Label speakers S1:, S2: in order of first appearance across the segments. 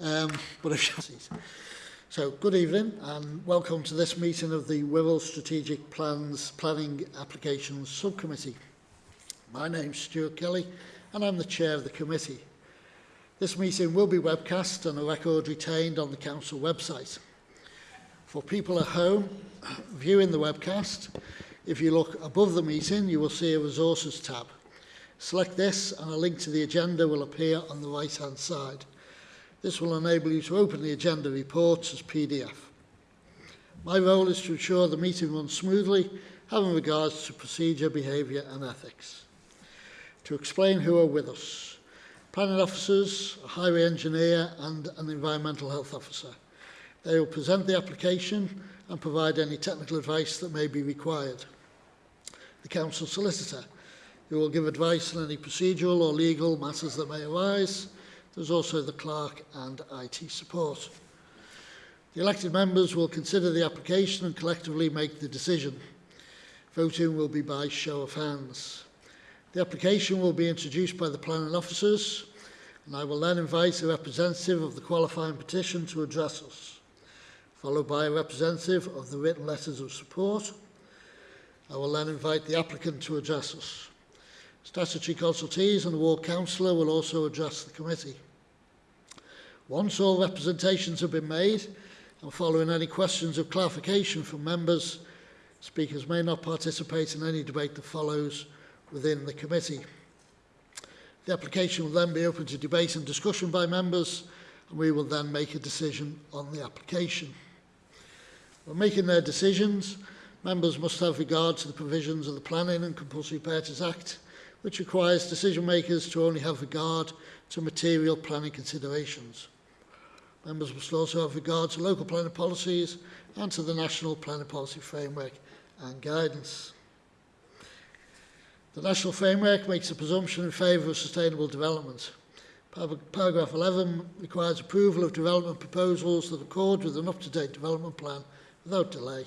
S1: Um, but if so, good evening and welcome to this meeting of the Wirral Strategic Plans Planning Applications Subcommittee. My name's Stuart Kelly and I'm the chair of the committee. This meeting will be webcast and a record retained on the council website. For people at home viewing the webcast, if you look above the meeting, you will see a resources tab. Select this and a link to the agenda will appear on the right hand side. This will enable you to open the agenda reports as PDF. My role is to ensure the meeting runs smoothly, having regards to procedure, behaviour and ethics. To explain who are with us, planning officers, a highway engineer and an environmental health officer. They will present the application and provide any technical advice that may be required. The council solicitor, who will give advice on any procedural or legal matters that may arise, There's also the clerk and IT support. The elected members will consider the application and collectively make the decision. Voting will be by show of hands. The application will be introduced by the planning officers and I will then invite a representative of the qualifying petition to address us, followed by a representative of the written letters of support. I will then invite the applicant to address us. Statutory consultees and the ward councillor will also address the committee. Once all representations have been made and following any questions of clarification from members, speakers may not participate in any debate that follows within the committee. The application will then be open to debate and discussion by members and we will then make a decision on the application. When making their decisions, members must have regard to the provisions of the Planning and Compulsory Purchase Act which requires decision makers to only have regard to material planning considerations. Members must also have regard to local planning policies and to the national planning policy framework and guidance. The national framework makes a presumption in favour of sustainable development. Paragraph 11 requires approval of development proposals that accord with an up-to-date development plan without delay,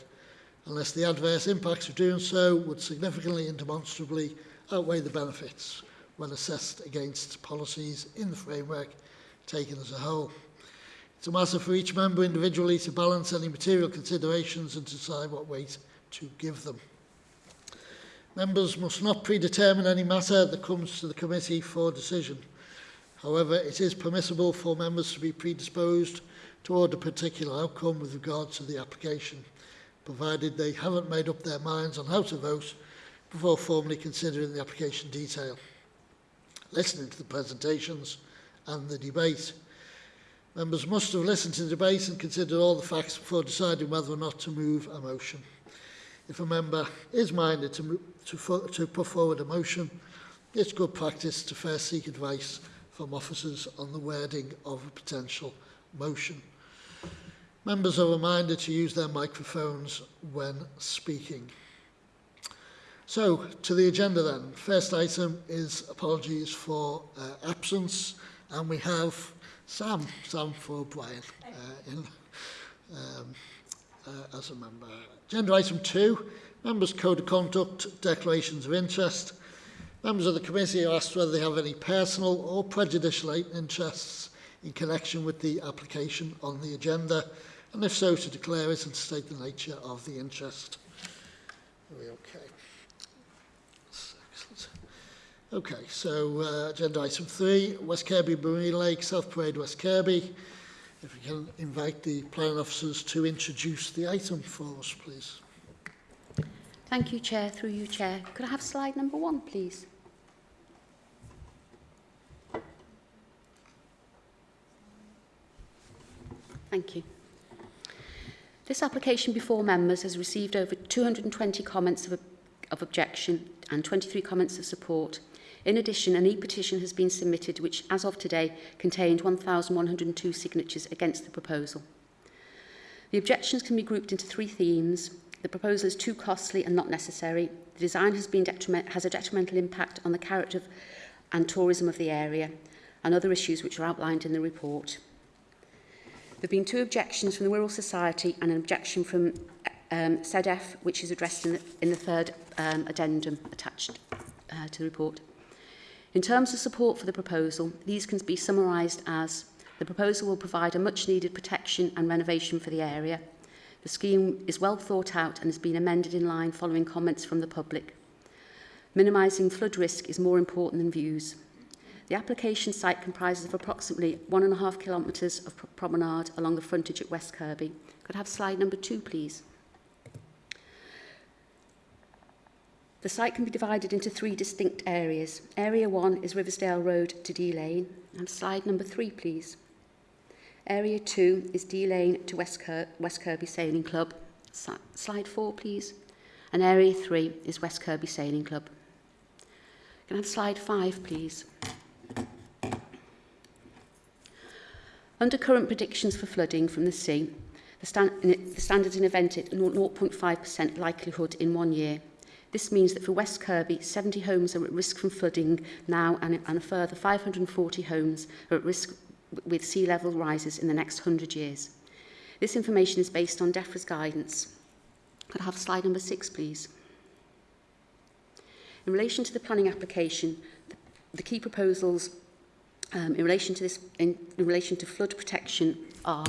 S1: unless the adverse impacts of doing so would significantly and demonstrably outweigh the benefits when assessed against policies in the framework taken as a whole. It's a matter for each member individually to balance any material considerations and decide what weight to give them. Members must not predetermine any matter that comes to the committee for decision. However, it is permissible for members to be predisposed toward a particular outcome with regard to the application, provided they haven't made up their minds on how to vote before formally considering the application detail, listening to the presentations and the debate. Members must have listened to the debate and considered all the facts before deciding whether or not to move a motion. If a member is minded to, to, to put forward a motion, it's good practice to first seek advice from officers on the wording of a potential motion. Members are reminded to use their microphones when speaking. So, to the agenda then. First item is apologies for uh, absence, and we have Sam, Sam for Brian, uh, in, um, uh, as a member. Agenda item two, members' code of conduct, declarations of interest. Members of the committee are asked whether they have any personal or prejudicial interests in connection with the application on the agenda, and if so, to declare it and state the nature of the interest. Are we okay? Okay, so uh, agenda item three, West Kirby Marine Lake, South Parade, West Kirby. If we can invite the planning officers to introduce the item for us, please.
S2: Thank you, Chair. Through you, Chair. Could I have slide number one, please? Thank you. This application before members has received over 220 comments of, of objection and 23 comments of support In addition, an e-petition has been submitted which, as of today, contained 1,102 signatures against the proposal. The objections can be grouped into three themes. The proposal is too costly and not necessary. The design has, been detriment, has a detrimental impact on the character of, and tourism of the area and other issues which are outlined in the report. There have been two objections from the Wirral Society and an objection from um, SEDEF, which is addressed in the, in the third um, addendum attached uh, to the report. In terms of support for the proposal, these can be summarised as The proposal will provide a much needed protection and renovation for the area. The scheme is well thought out and has been amended in line following comments from the public. Minimising flood risk is more important than views. The application site comprises of approximately one and a half kilometres of promenade along the frontage at West Kirby. Could I have slide number two, please? The site can be divided into three distinct areas. Area one is Riversdale Road to Dee Lane. And slide number three, please. Area two is Dee Lane to West, West Kirby Sailing Club. Slide four, please. And area three is West Kirby Sailing Club. Can I have slide five, please? Under current predictions for flooding from the sea, the, stand, the standards in event at 0.5% likelihood in one year. This means that for West Kirby, 70 homes are at risk from flooding now and, and a further 540 homes are at risk with sea level rises in the next 100 years. This information is based on DEFRA's guidance. Could I have slide number six, please? In relation to the planning application, the, key proposals um, in relation to this, in, in relation to flood protection are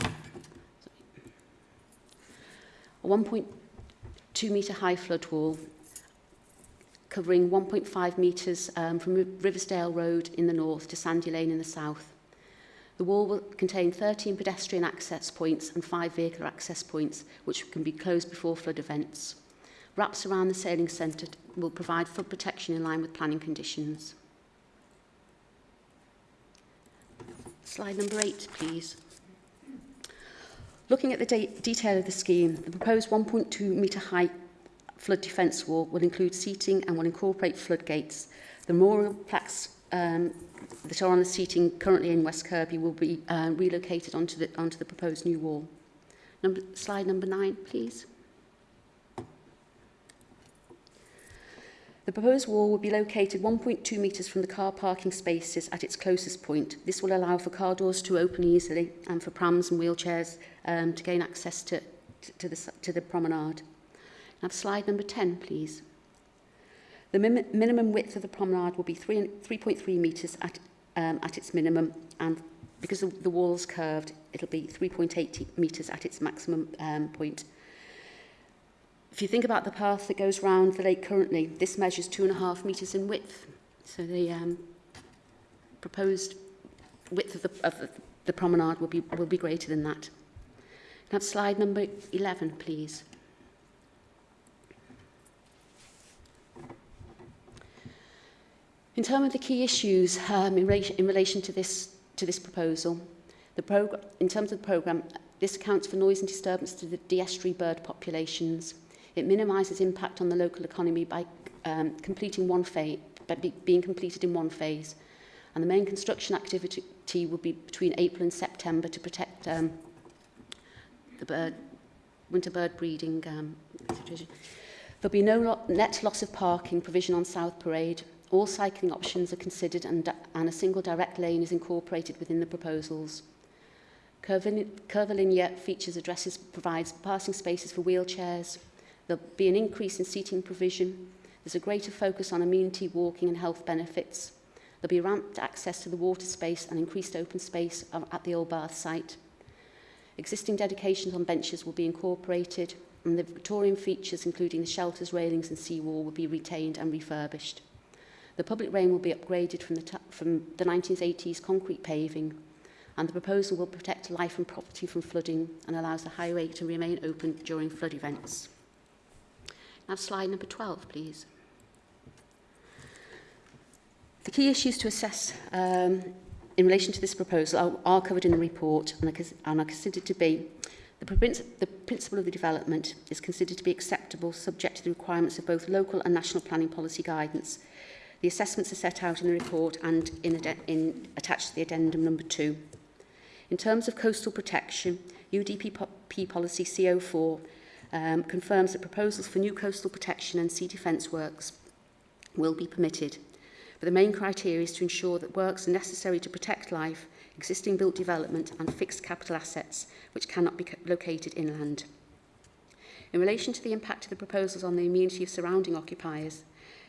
S2: a 1.2 metre high flood wall covering 1.5 metres um, from Riversdale Road in the north to Sandy Lane in the south. The wall will contain 13 pedestrian access points and 5 vehicle access points, which can be closed before flood events. Wraps around the sailing centre will provide flood protection in line with planning conditions. Slide number 8, please. Looking at the de detail of the scheme, the proposed 1.2 metre high flood defence wall will include seating and will incorporate floodgates. The memorial plaques um, that are on the seating currently in West Kirby will be uh, relocated onto the, onto the proposed new wall. Number, slide number nine, please. The proposed wall will be located 1.2 metres from the car parking spaces at its closest point. This will allow for car doors to open easily and for prams and wheelchairs um, to gain access to, to, the, to the promenade. Now, slide number 10, please. The min minimum width of the promenade will be 3.3 metres at, um, at its minimum, and because the, the wall's curved, it'll be 3.8 metres at its maximum um, point. If you think about the path that goes round the lake currently, this measures two and a half metres in width. So the um, proposed width of the, of the, the promenade will be, will be greater than that. Now slide number 11, please. In terms of the key issues um, in, relation, in relation to this, to this proposal, the in terms of the programme, this accounts for noise and disturbance to the Dee Estuary bird populations. It minimises impact on the local economy by um, completing one phase, by be, being completed in one phase. And the main construction activity will be between April and September to protect um, the bird, winter bird breeding um, situation. There'll be no lo net loss of parking provision on South Parade, All cycling options are considered and, and a single direct lane is incorporated within the proposals. Curvilinear features addresses provides passing spaces for wheelchairs. There'll be an increase in seating provision. There's a greater focus on amenity, walking and health benefits. There'll be ramped access to the water space and increased open space at the Old Bath site. Existing dedications on benches will be incorporated and the Victorian features including the shelters, railings and seawall will be retained and refurbished. The public lane will be upgraded from the, from the 1980s concrete paving and the proposal will protect life and property from flooding and allows the highway to remain open during flood events. Now slide number 12 please. The key issues to assess um, in relation to this proposal are, are covered in the report and are, and are considered to be the, the principle of the development is considered to be acceptable subject to the requirements of both local and national planning policy guidance The assessments are set out in the report and in, in attached to the addendum number two. In terms of coastal protection, UDP policy CO4 um, confirms that proposals for new coastal protection and sea defence works will be permitted. But the main criteria is to ensure that works are necessary to protect life, existing built development and fixed capital assets which cannot be located inland. In relation to the impact of the proposals on the amenity of surrounding occupiers,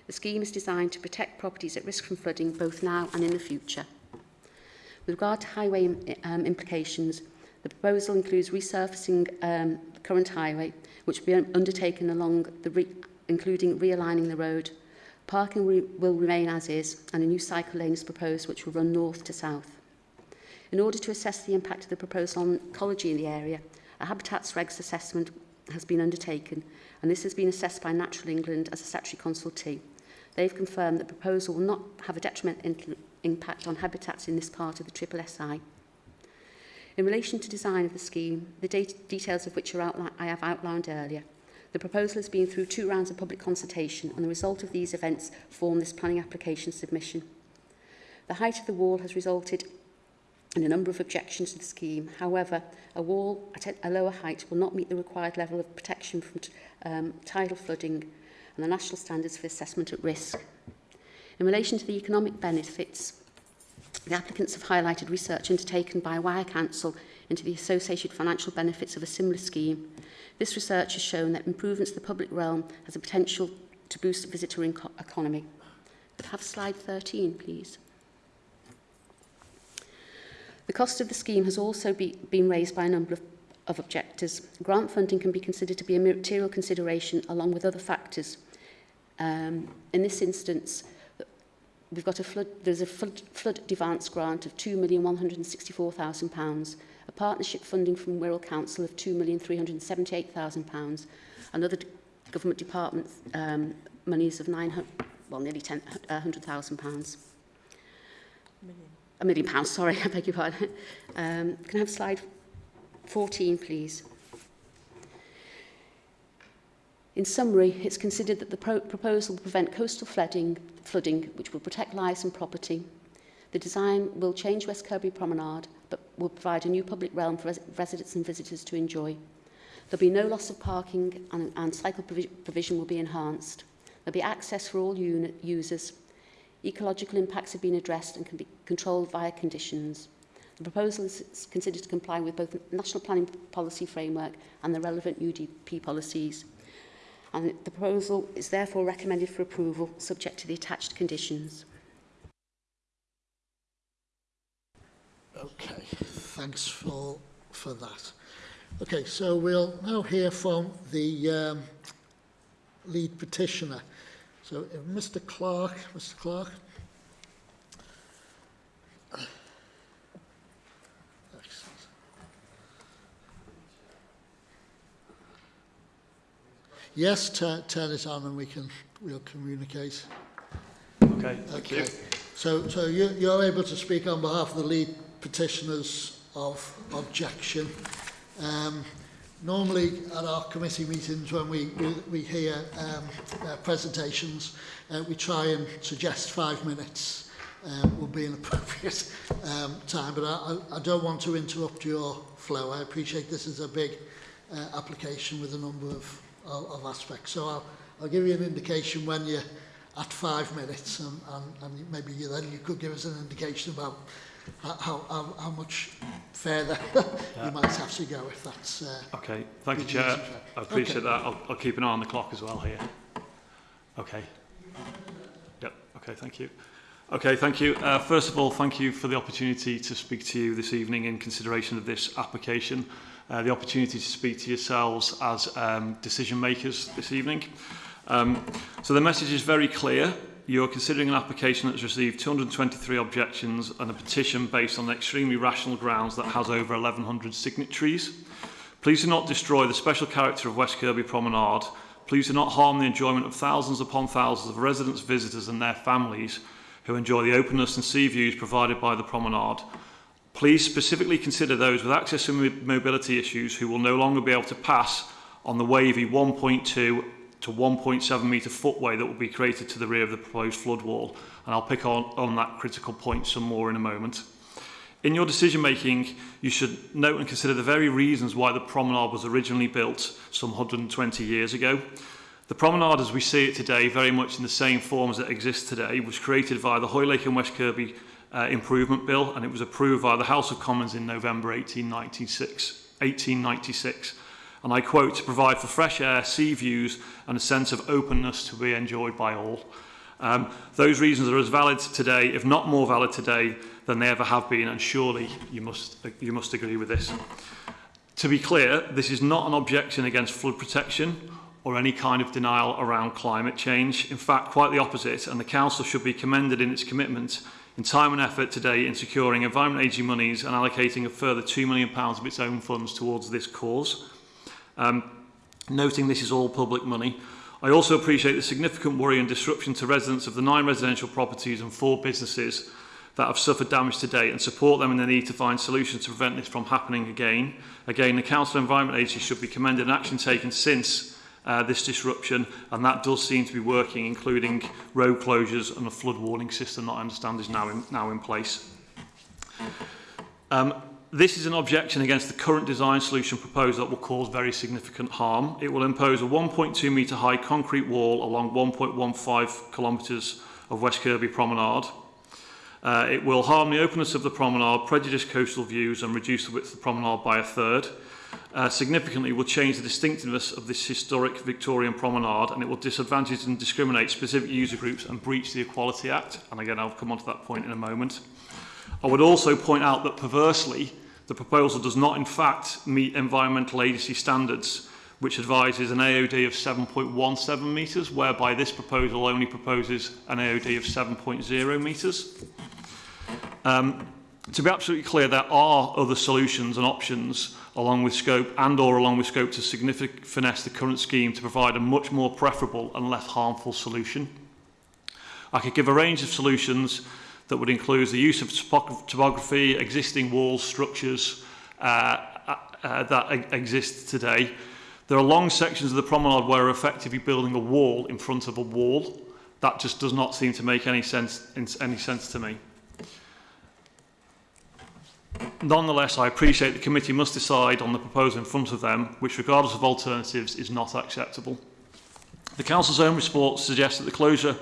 S2: The scheme is designed to protect properties at risk from flooding both now and in the future. With regard to highway um, implications, the proposal includes resurfacing um, the current highway, which will be undertaken along the re including realigning the road. Parking re will remain as is, and a new cycle lane is proposed, which will run north to south. In order to assess the impact of the proposal on ecology in the area, a Habitats Regs assessment has been undertaken, and this has been assessed by Natural England as a statutory consultee. They've confirmed the proposal will not have a detrimental impact on habitats in this part of the Triple SI. In relation to design of the scheme, the details of which are I have outlined earlier, the proposal has been through two rounds of public consultation and the result of these events form this planning application submission. The height of the wall has resulted in a number of objections to the scheme. However, a wall at a lower height will not meet the required level of protection from um, tidal flooding and the national standards for assessment at risk. In relation to the economic benefits, the applicants have highlighted research undertaken by Wirral Council into the associated financial benefits of a similar scheme. This research has shown that improvements to the public realm has a potential to boost the visitor economy. Could have slide 13, please? The cost of the scheme has also be, been raised by a number of, of objectors. Grant funding can be considered to be a material consideration along with other factors. Um, in this instance, we've got a flood, there's a flood, flood advance grant of £2,164,000, a partnership funding from Wirral Council of £2,378,000, and other government department um, monies of 900, well, nearly £100,000. A million pounds, sorry, I beg your pardon. Um, can I have slide 14, please? In summary, it's considered that the pro proposal will prevent coastal flooding, flooding, which will protect lives and property. The design will change West Kirby Promenade, but will provide a new public realm for res residents and visitors to enjoy. There'll be no loss of parking and, and cycle provi provision will be enhanced. There'll be access for all unit users, Ecological impacts have been addressed and can be controlled via conditions. The proposal is considered to comply with both the National Planning Policy Framework and the relevant UDP policies. and the proposal is therefore recommended for approval subject to the attached conditions.
S1: Okay, thanks for, for that. Okay, so we'll now hear from the um, lead petitioner. So uh, Mr Clark, Mr Clark. Yes, turn, turn it on and we can we'll communicate.
S3: Okay, thank
S1: okay.
S3: you.
S1: So, so you, you're able to speak on behalf of the lead petitioners of objection. Um, Normally at our committee meetings when we, we, we hear um, uh, presentations, uh, we try and suggest five minutes um, will be an appropriate um, time, but I, I don't want to interrupt your flow. I appreciate this is a big uh, application with a number of, of, of aspects. So I'll, I'll give you an indication when you're at five minutes and, and, and maybe you, then you could give us an indication about how, how, how much further yeah. you might have to go if that's... Uh,
S3: okay, thank you, Chair. I appreciate okay. that. I'll, I'll keep an eye on the clock as well here. Okay. Yep, okay, thank you. Okay, thank you. Uh, first of all, thank you for the opportunity to speak to you this evening in consideration of this application uh, the opportunity to speak to yourselves as um, decision makers this evening. Um, so the message is very clear. You are considering an application that's received 223 objections and a petition based on extremely rational grounds that has over 1,100 signatories. Please do not destroy the special character of West Kirby Promenade. Please do not harm the enjoyment of thousands upon thousands of residents, visitors and their families who enjoy the openness and sea views provided by the promenade Please specifically consider those with access and mobility issues who will no longer be able to pass on the wavy 1.2 to 1.7 metre footway that will be created to the rear of the proposed flood wall. And I'll pick on, on that critical point some more in a moment. In your decision making, you should note and consider the very reasons why the promenade was originally built some 120 years ago. The promenade as we see it today, very much in the same form as it exists today, was created via the Hoylake and West Kirby uh, Improvement Bill and it was approved by the House of Commons in November 1896. 1896 and I quote, to provide for fresh air, sea views and a sense of openness to be enjoyed by all. Um, those reasons are as valid today, if not more valid today, than they ever have been, and surely you must, you must agree with this. To be clear, this is not an objection against flood protection or any kind of denial around climate change. In fact, quite the opposite, and the Council should be commended in its commitment and time and effort today in securing Environment AG monies and allocating a further £2 million of its own funds towards this cause. Um, noting this is all public money, I also appreciate the significant worry and disruption to residents of the nine residential properties and four businesses that have suffered damage to date and support them in the need to find solutions to prevent this from happening again. Again, the Council Environment Agency should be commended and action taken since uh, this disruption, and that does seem to be working, including road closures and a flood warning system that I understand is now in, now in place. Um, this is an objection against the current design solution proposed that will cause very significant harm. It will impose a 1.2 metre high concrete wall along 1.15 kilometres of West Kirby Promenade. Uh, it will harm the openness of the promenade, prejudice coastal views and reduce the width of the promenade by a third uh, significantly will change the distinctiveness of this historic Victorian promenade and it will disadvantage and discriminate specific user groups and breach the Equality Act. And again, I'll come on to that point in a moment. I would also point out that perversely, the proposal does not in fact meet environmental agency standards, which advises an AOD of 7.17 metres, whereby this proposal only proposes an AOD of 7.0 metres. Um, to be absolutely clear, there are other solutions and options along with scope and or along with scope to significantly finesse the current scheme to provide a much more preferable and less harmful solution. I could give a range of solutions that would include the use of topography, existing walls, structures uh, uh, uh that e-, exist today. There are long sections of the promenade where we're effectively building a wall in front of a wall. That just does not seem to make any sense, any sense to me. Nonetheless, I appreciate the committee must decide on the proposal in front of them, which, regardless of alternatives, is not acceptable. The Council's own report suggests that the closure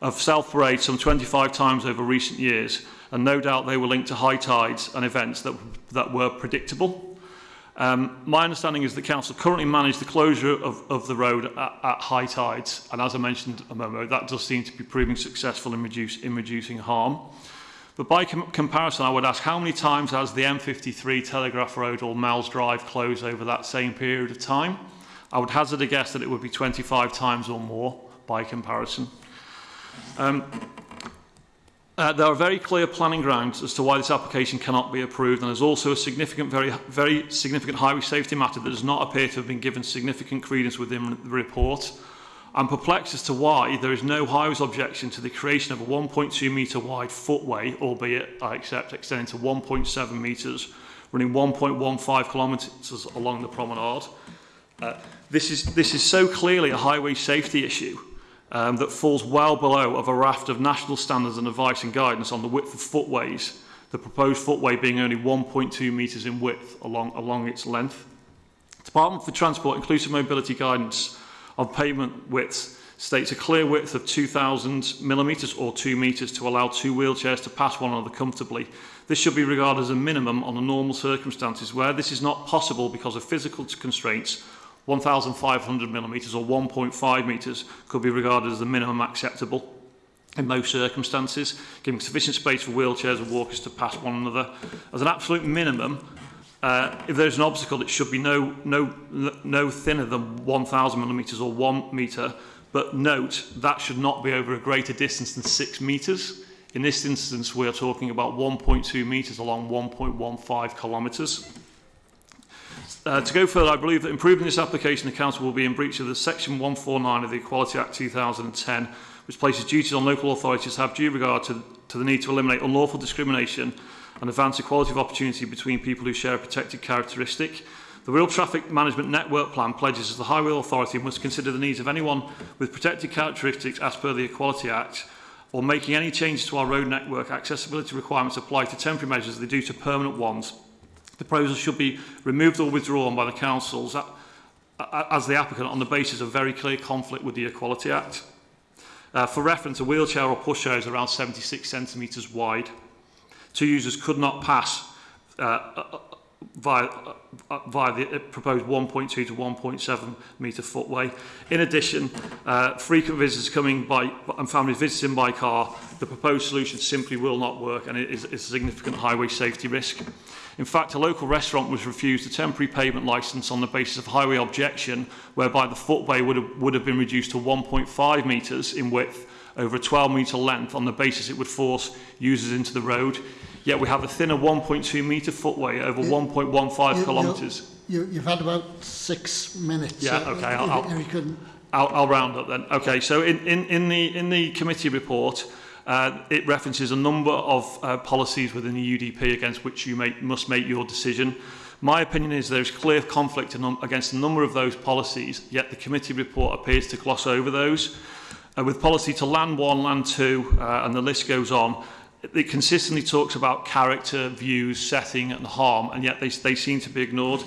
S3: of South Parade some 25 times over recent years, and no doubt they were linked to high tides and events that, that were predictable. Um, my understanding is the Council currently manage the closure of, of the road at, at high tides, and as I mentioned a moment ago, that does seem to be proving successful in, reduce, in reducing harm. But by com comparison, I would ask how many times has the M53 Telegraph Road or Mel's Drive closed over that same period of time? I would hazard a guess that it would be 25 times or more by comparison. Um, uh, there are very clear planning grounds as to why this application cannot be approved, and there's also a significant, very, very significant highway safety matter that does not appear to have been given significant credence within the report. I'm perplexed as to why there is no highways objection to the creation of a 1.2 metre wide footway, albeit I accept extending to 1.7 metres, running 1.15 kilometres along the promenade. Uh, this, is, this is so clearly a highway safety issue um, that falls well below of a raft of national standards and advice and guidance on the width of footways, the proposed footway being only 1.2 metres in width along, along its length. Department for Transport Inclusive Mobility Guidance of pavement widths states a clear width of 2,000 millimetres or 2 metres to allow two wheelchairs to pass one another comfortably. This should be regarded as a minimum under normal circumstances where this is not possible because of physical constraints 1,500 millimetres or 1.5 metres could be regarded as the minimum acceptable in most circumstances, giving sufficient space for wheelchairs and walkers to pass one another. As an absolute minimum, Uh, if there's an obstacle, it should be no, no, no thinner than 1,000 millimetres or 1 metre, but note that should not be over a greater distance than 6 metres. In this instance, we are talking about 1.2 metres along 1.15 kilometres. Uh, to go further, I believe that improving this application, the Council will be in breach of the Section 149 of the Equality Act 2010, which places duties on local authorities to have due regard to, to the need to eliminate unlawful discrimination and advance equality of opportunity between people who share a protected characteristic. The Rail Traffic Management Network Plan pledges as the Highway Authority must consider the needs of anyone with protected characteristics as per the Equality Act or making any changes to our road network accessibility requirements apply to temporary measures as they do to permanent ones. The proposal should be removed or withdrawn by the councils as the applicant on the basis of very clear conflict with the Equality Act. Uh, for reference, a wheelchair or pushchair is around 76 centimetres wide two users could not pass uh, uh via, uh, uh, via the uh, proposed 1.2 to 1.7 metre footway. In addition, uh, frequent visitors coming by and families visiting by car, the proposed solution simply will not work and it is, is a significant highway safety risk. In fact, a local restaurant was refused a temporary pavement licence on the basis of highway objection, whereby the footway would have, would have been reduced to 1.5 metres in width over a 12 metre length on the basis it would force users into the road. Yet we have a thinner 1.2 metre footway over 1.15 kilometres.
S1: You, you've had about six minutes.
S3: Yeah,
S1: so
S3: okay. I'll,
S1: I'll,
S3: I'll, I'll round up then. Okay, so in, in, in, the, in the committee report, Uh, it references a number of uh, policies within the UDP against which you make, must make your decision. My opinion is there is clear conflict against a number of those policies, yet the committee report appears to gloss over those uh, with policy to land one, land two, uh, and the list goes on, it consistently talks about character, views, setting and harm, and yet they, they seem to be ignored.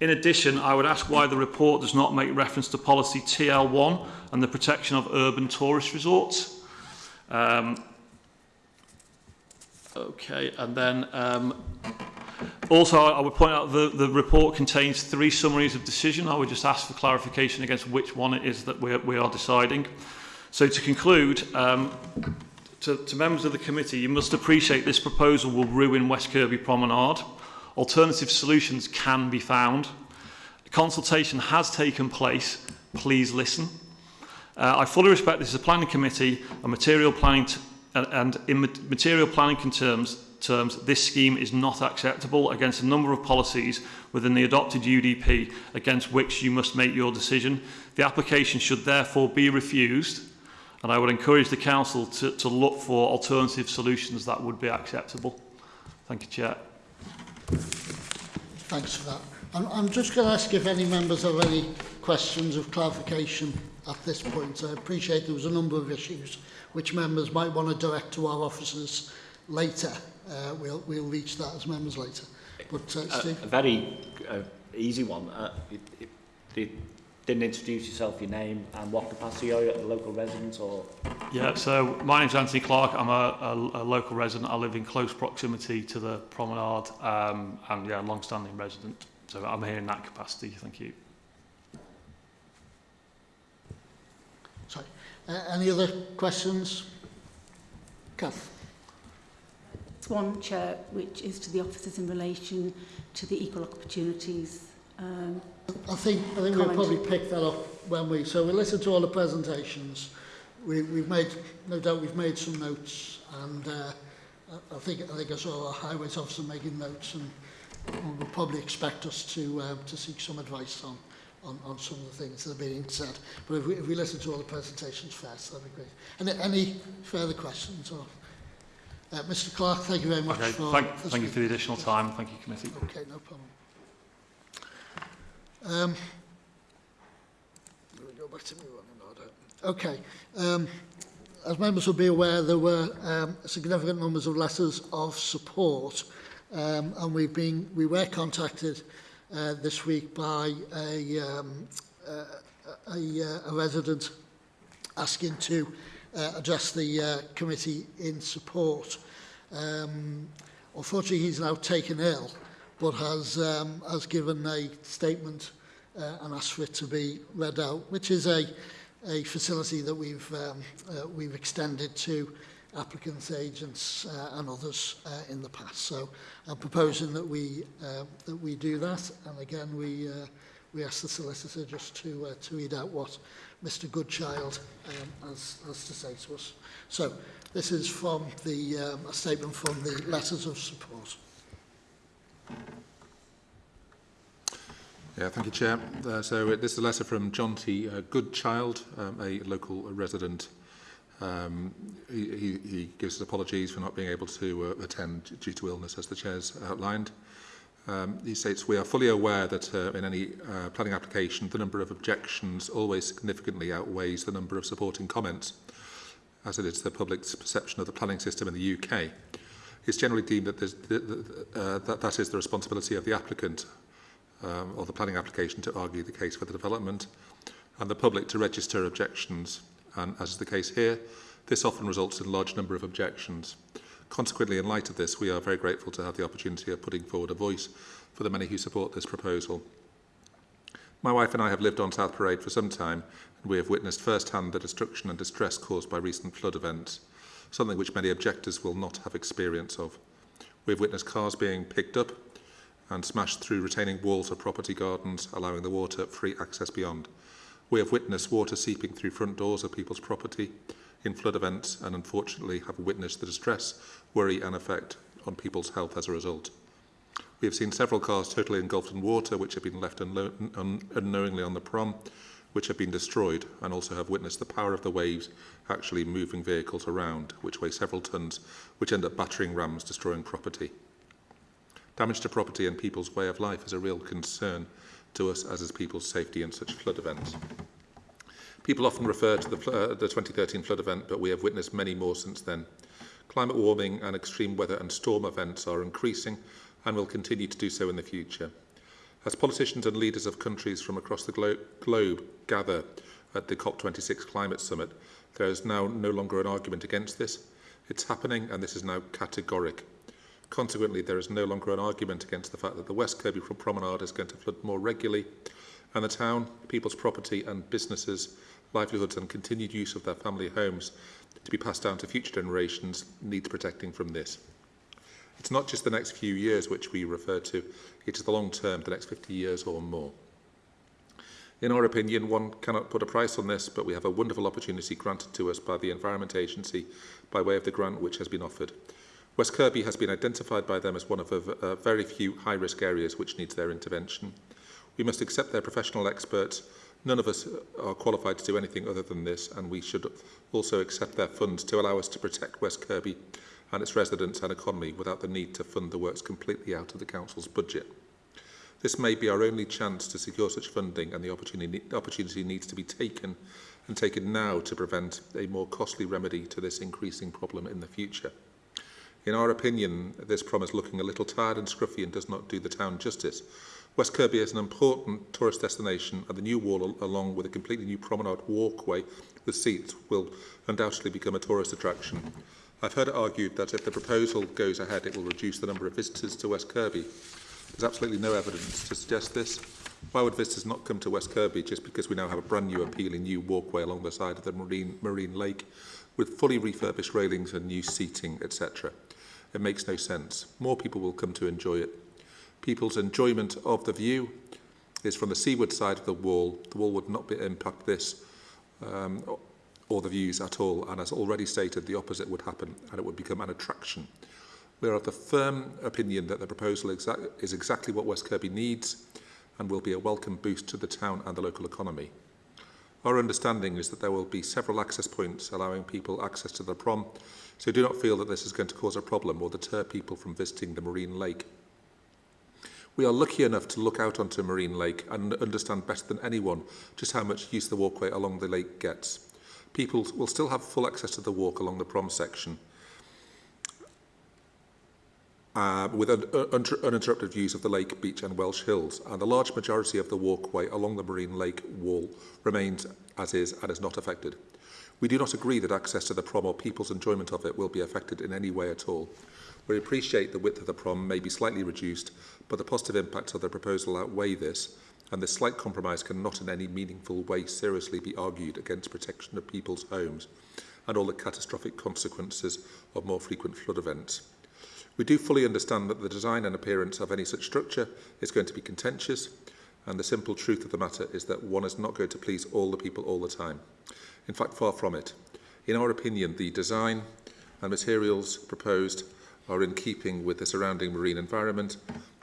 S3: In addition, I would ask why the report does not make reference to policy TL1 and the protection of urban tourist resorts. Um, okay, and then um, also I would point out the, the report contains three summaries of decision. I would just ask for clarification against which one it is that we, we are deciding. So to conclude, um, to, to members of the committee, you must appreciate this proposal will ruin West Kirby Promenade. Alternative solutions can be found. A consultation has taken place. Please listen. Uh, I fully respect this is a planning committee and material planning uh, and in material planning terms, terms, this scheme is not acceptable against a number of policies within the adopted UDP against which you must make your decision. The application should therefore be refused and I would encourage the council to, to look for alternative solutions that would be acceptable. Thank you, Chair.
S1: thanks for that. I'm, I'm just going to ask if any members have any questions of clarification at this point. I appreciate there was a number of issues which members might want to direct to our officers later. Uh, we'll, we'll reach that as members later. But uh, Steve,
S4: a very uh, easy one. Uh, it, it, it didn't introduce yourself, your name, and what capacity are you a local resident or?
S3: Yeah, so my name's Anthony Clark. I'm a, a, a local resident. I live in close proximity to the promenade. Um, and yeah, long-standing resident. So I'm here in that capacity. Thank you.
S1: Sorry. Uh, any other questions? Kath.
S5: It's one, Chair, which is to the officers in relation to the equal opportunities um,
S1: I think, I think we'll probably pick that up when we... So we listened to all the presentations. We, we've made, no doubt we've made some notes and uh, I think I think I saw a highways officer making notes and will probably expect us to uh, to seek some advice on, on on some of the things that are being said. But if we, if we listen to all the presentations first, that'd be great. Any, any further questions? Or, uh, Mr. Clark, thank you very much
S3: okay,
S1: for
S3: thank, thank you for the additional time. Thank you, committee.
S1: Okay, no problem. Um, let me go back to my running order. Okay. Um, as members will be aware, there were um, significant numbers of letters of support, um, and we've been we were contacted uh, this week by a um, uh, a, a resident asking to uh, address the uh, committee in support. Um, unfortunately, he's now taken ill, but has, um, has given a statement uh, and asked for it to be read out, which is a, a facility that we've, um, uh, we've extended to applicants, agents uh, and others uh, in the past. So I'm proposing that we, uh, that we do that. And again, we, uh, we ask the solicitor just to, uh, to read out what Mr Goodchild um, has, has to say to us. So this is from the um, a statement from the letters of support.
S6: Yeah, thank you, Chair. Uh, so uh, this is a letter from John T. Uh, Goodchild, um, a local resident. Um, he, he, gives his apologies for not being able to uh, attend due to illness, as the Chair's outlined. Um, he states, we are fully aware that uh, in any uh, planning application, the number of objections always significantly outweighs the number of supporting comments, as it is the public's perception of the planning system in the UK. It's generally deemed that, uh, that that is the responsibility of the applicant um, or the planning application to argue the case for the development, and the public to register objections. And as is the case here, this often results in a large number of objections. Consequently, in light of this, we are very grateful to have the opportunity of putting forward a voice for the many who support this proposal. My wife and I have lived on South Parade for some time, and we have witnessed firsthand the destruction and distress caused by recent flood events, something which many objectors will not have experience of. We have witnessed cars being picked up and smashed through retaining walls of property gardens, allowing the water free access beyond. We have witnessed water seeping through front doors of people's property in flood events and unfortunately have witnessed the distress, worry and effect on people's health as a result. We have seen several cars totally engulfed in water which have been left unknowingly on the prom, which have been destroyed and also have witnessed the power of the waves actually moving vehicles around, which weigh several tons, which end up battering rams, destroying property. Damage to property and people's way of life is a real concern to us as is people's safety in such flood events. People often refer to the, uh, the 2013 flood event, but we have witnessed many more since then. Climate warming and extreme weather and storm events are increasing and will continue to do so in the future. As politicians and leaders of countries from across the glo globe gather at the COP26 Climate Summit, there is now no longer an argument against this. It's happening and this is now categoric. Consequently, there is no longer an argument against the fact that the West Kirby Promenade is going to flood more regularly, and the town, people's property and businesses, livelihoods and continued use of their family homes to be passed down to future generations needs protecting from this. It's not just the next few years which we refer to, it is the long term, the next 50 years or more. In our opinion, one cannot put a price on this, but we have a wonderful opportunity granted to us by the Environment Agency by way of the grant which has been offered. West Kirby has been identified by them as one of uh, very few high-risk areas which needs their intervention. We must accept their professional experts. None of us are qualified to do anything other than this, and we should also accept their funds to allow us to protect West Kirby and its residents and economy without the need to fund the works completely out of the Council's budget. This may be our only chance to secure such funding and the opportunity, opportunity needs to be taken and taken now to prevent a more costly remedy to this increasing problem in the future. In our opinion, this promise looking a little tired and scruffy and does not do the town justice. West Kirby is an important tourist destination and the new wall along with a completely new promenade walkway with seats will undoubtedly become a tourist attraction. I've heard it argued that if the proposal goes ahead it will reduce the number of visitors to West Kirby. There's absolutely no evidence to suggest this. Why would visitors not come to West Kirby just because we now have a brand new appealing new walkway along the side of the marine, marine lake with fully refurbished railings and new seating, etc.? It makes no sense. More people will come to enjoy it. People's enjoyment of the view is from the seaward side of the wall. The wall would not be, impact this um, or the views at all. And as already stated, the opposite would happen and it would become an attraction. We are of the firm opinion that the proposal is exactly what West Kirby needs and will be a welcome boost to the town and the local economy. Our understanding is that there will be several access points allowing people access to the prom, so do not feel that this is going to cause a problem or deter people from visiting the marine lake. We are lucky enough to look out onto Marine Lake and understand better than anyone just how much use the walkway along the lake gets. People will still have full access to the walk along the prom section, uh, with un un uninterrupted views of the lake, beach and Welsh Hills, and the large majority of the walkway along the Marine Lake wall remains as is and is not affected. We do not agree that access to the prom or people's enjoyment of it will be affected in any way at all. We appreciate the width of the prom may be slightly reduced, but the positive impacts of the proposal outweigh this, and this slight compromise cannot in any meaningful way seriously be argued against protection of people's homes and all the catastrophic consequences of more frequent flood events. We do fully understand that the design and appearance of any such structure is going to be contentious, and the simple truth of the matter is that one is not going to please all the people all the time. In fact, far from it. In our opinion, the design and materials proposed are in keeping with the surrounding marine environment,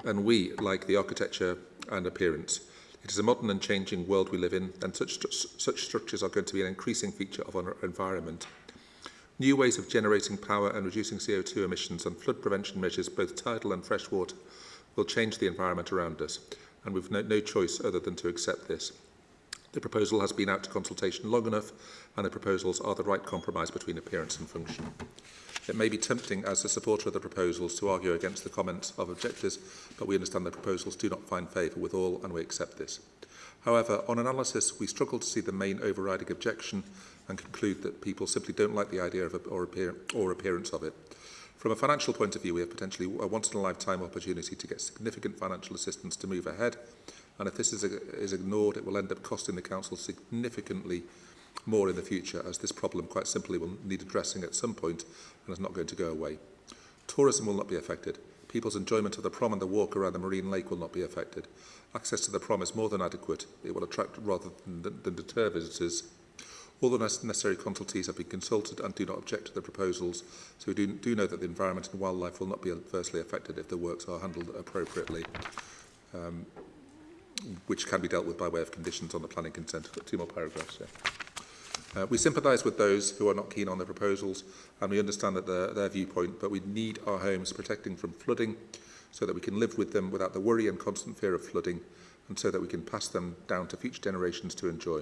S6: and we like the architecture and appearance. It is a modern and changing world we live in, and such, such structures are going to be an increasing feature of our environment. New ways of generating power and reducing CO2 emissions and flood prevention measures, both tidal and freshwater, will change the environment around us, and we've no, no choice other than to accept this. The proposal has been out to consultation long enough, and the proposals are the right compromise between appearance and function. It may be tempting as a supporter of the proposals to argue against the comments of objectors, but we understand the proposals do not find favour with all and we accept this. However, on analysis, we struggle to see the main overriding objection and conclude that people simply don't like the idea of a, or, appear, or appearance of it. From a financial point of view, we have potentially a once-in-a-lifetime opportunity to get significant financial assistance to move ahead, and if this is, is ignored, it will end up costing the Council significantly more in the future, as this problem quite simply will need addressing at some point and is not going to go away. Tourism will not be affected. People's enjoyment of the prom and the walk around the marine lake will not be affected. Access to the prom is more than adequate. It will attract rather than, than deter visitors. All the necessary consultees have been consulted and do not object to the proposals, so we do, do know that the environment and wildlife will not be adversely affected if the works are handled appropriately, um, which can be dealt with by way of conditions on the planning consent. But two more paragraphs. Yeah. Uh, we sympathise with those who are not keen on the proposals and we understand that their, their viewpoint, but we need our homes protecting from flooding so that we can live with them without the worry and constant fear of flooding and so that we can pass them down to future generations to enjoy.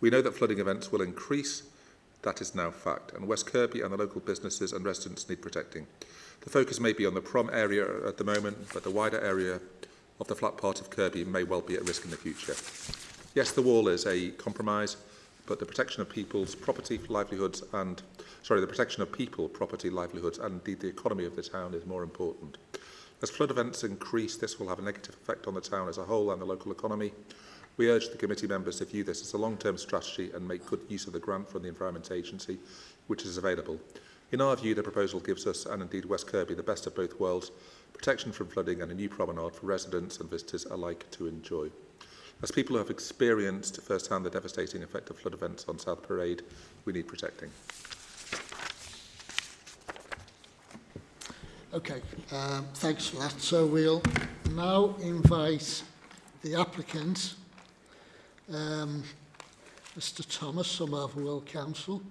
S6: We know that flooding events will increase, that is now fact, and West Kirby and the local businesses and residents need protecting. The focus may be on the prom area at the moment, but the wider area of the flat part of Kirby may well be at risk in the future. Yes, the wall is a compromise, but the protection of people's property, livelihoods and, sorry, the protection of people, property, livelihoods and indeed the economy of the town is more important. As flood events increase, this will have a negative effect on the town as a whole and the local economy. We urge the committee members to view this as a long-term strategy and make good use of the grant from the Environment Agency, which is available. In our view, the proposal gives us, and indeed West Kirby, the best of both worlds, protection from flooding and a new promenade for residents and visitors alike to enjoy. As people who have experienced firsthand the devastating effect of flood events on South Parade, we need protecting.
S1: Okay, um, thanks for that. So we'll now invite the applicant, um, Mr Thomas, from Wirral Council.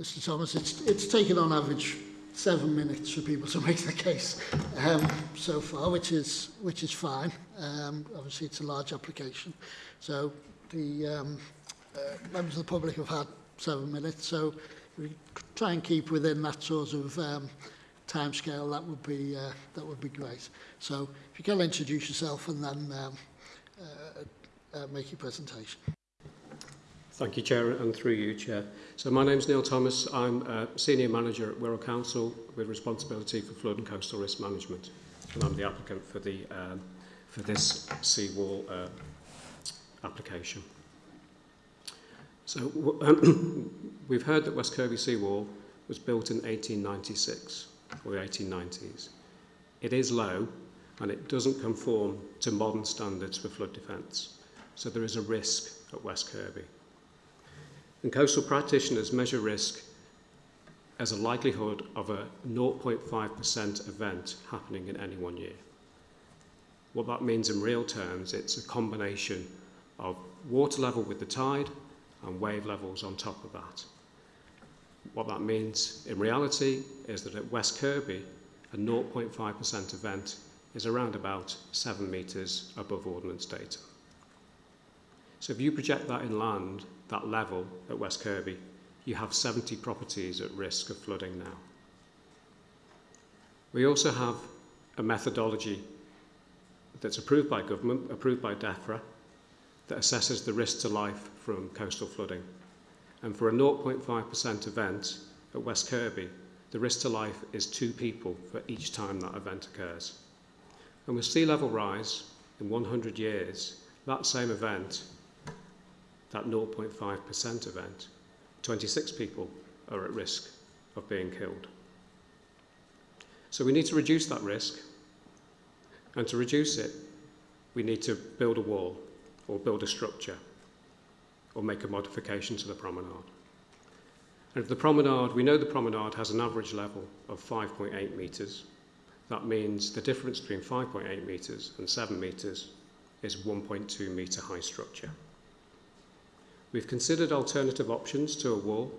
S1: Mr Thomas, it's, it's taken on average seven minutes for people to make their case um, so far, which is which is fine. Um, obviously, it's a large application, so the um, uh, members of the public have had seven minutes. So we try and keep within that sort of um, time scale, that would be uh, that would be great. So if you can introduce yourself and then um, uh, uh, make your presentation.
S7: Thank you, Chair, and through you, Chair. So my name's Neil Thomas. I'm a Senior Manager at Wirral Council with responsibility for flood and coastal risk management. And I'm the applicant for, the, um, for this seawall uh, application. So we've heard that West Kirby seawall was built in 1896 or the 1890s. It is low and it doesn't conform to modern standards for flood defence. So there is a risk at West Kirby. And coastal practitioners measure risk as a likelihood of a 0.5% event happening in any one year. What that means in real terms, it's a combination of water level with the tide and wave levels on top of that. What that means in reality is that at West Kirby, a 0.5% event is around about 7 metres above ordnance datum. So if you project that inland, that level at West Kirby, you have 70 properties at risk of flooding now. We also have a methodology that's approved by government, approved by DEFRA, that assesses the risk to life from coastal flooding. And for a 0.5% event at West Kirby, the risk to life is two people for each time that event occurs. And with sea level rise in 100 years, that same event that 0.5% event, 26 people are at risk of being killed. So we need to reduce that risk. And to reduce it, we need to build a wall or build a structure or make a modification to the promenade. And if the promenade, we know the promenade has an average level of 5.8 metres. That means the difference between 5.8 metres and 7 metres is 1.2 metre high structure. We've considered alternative options to a wall,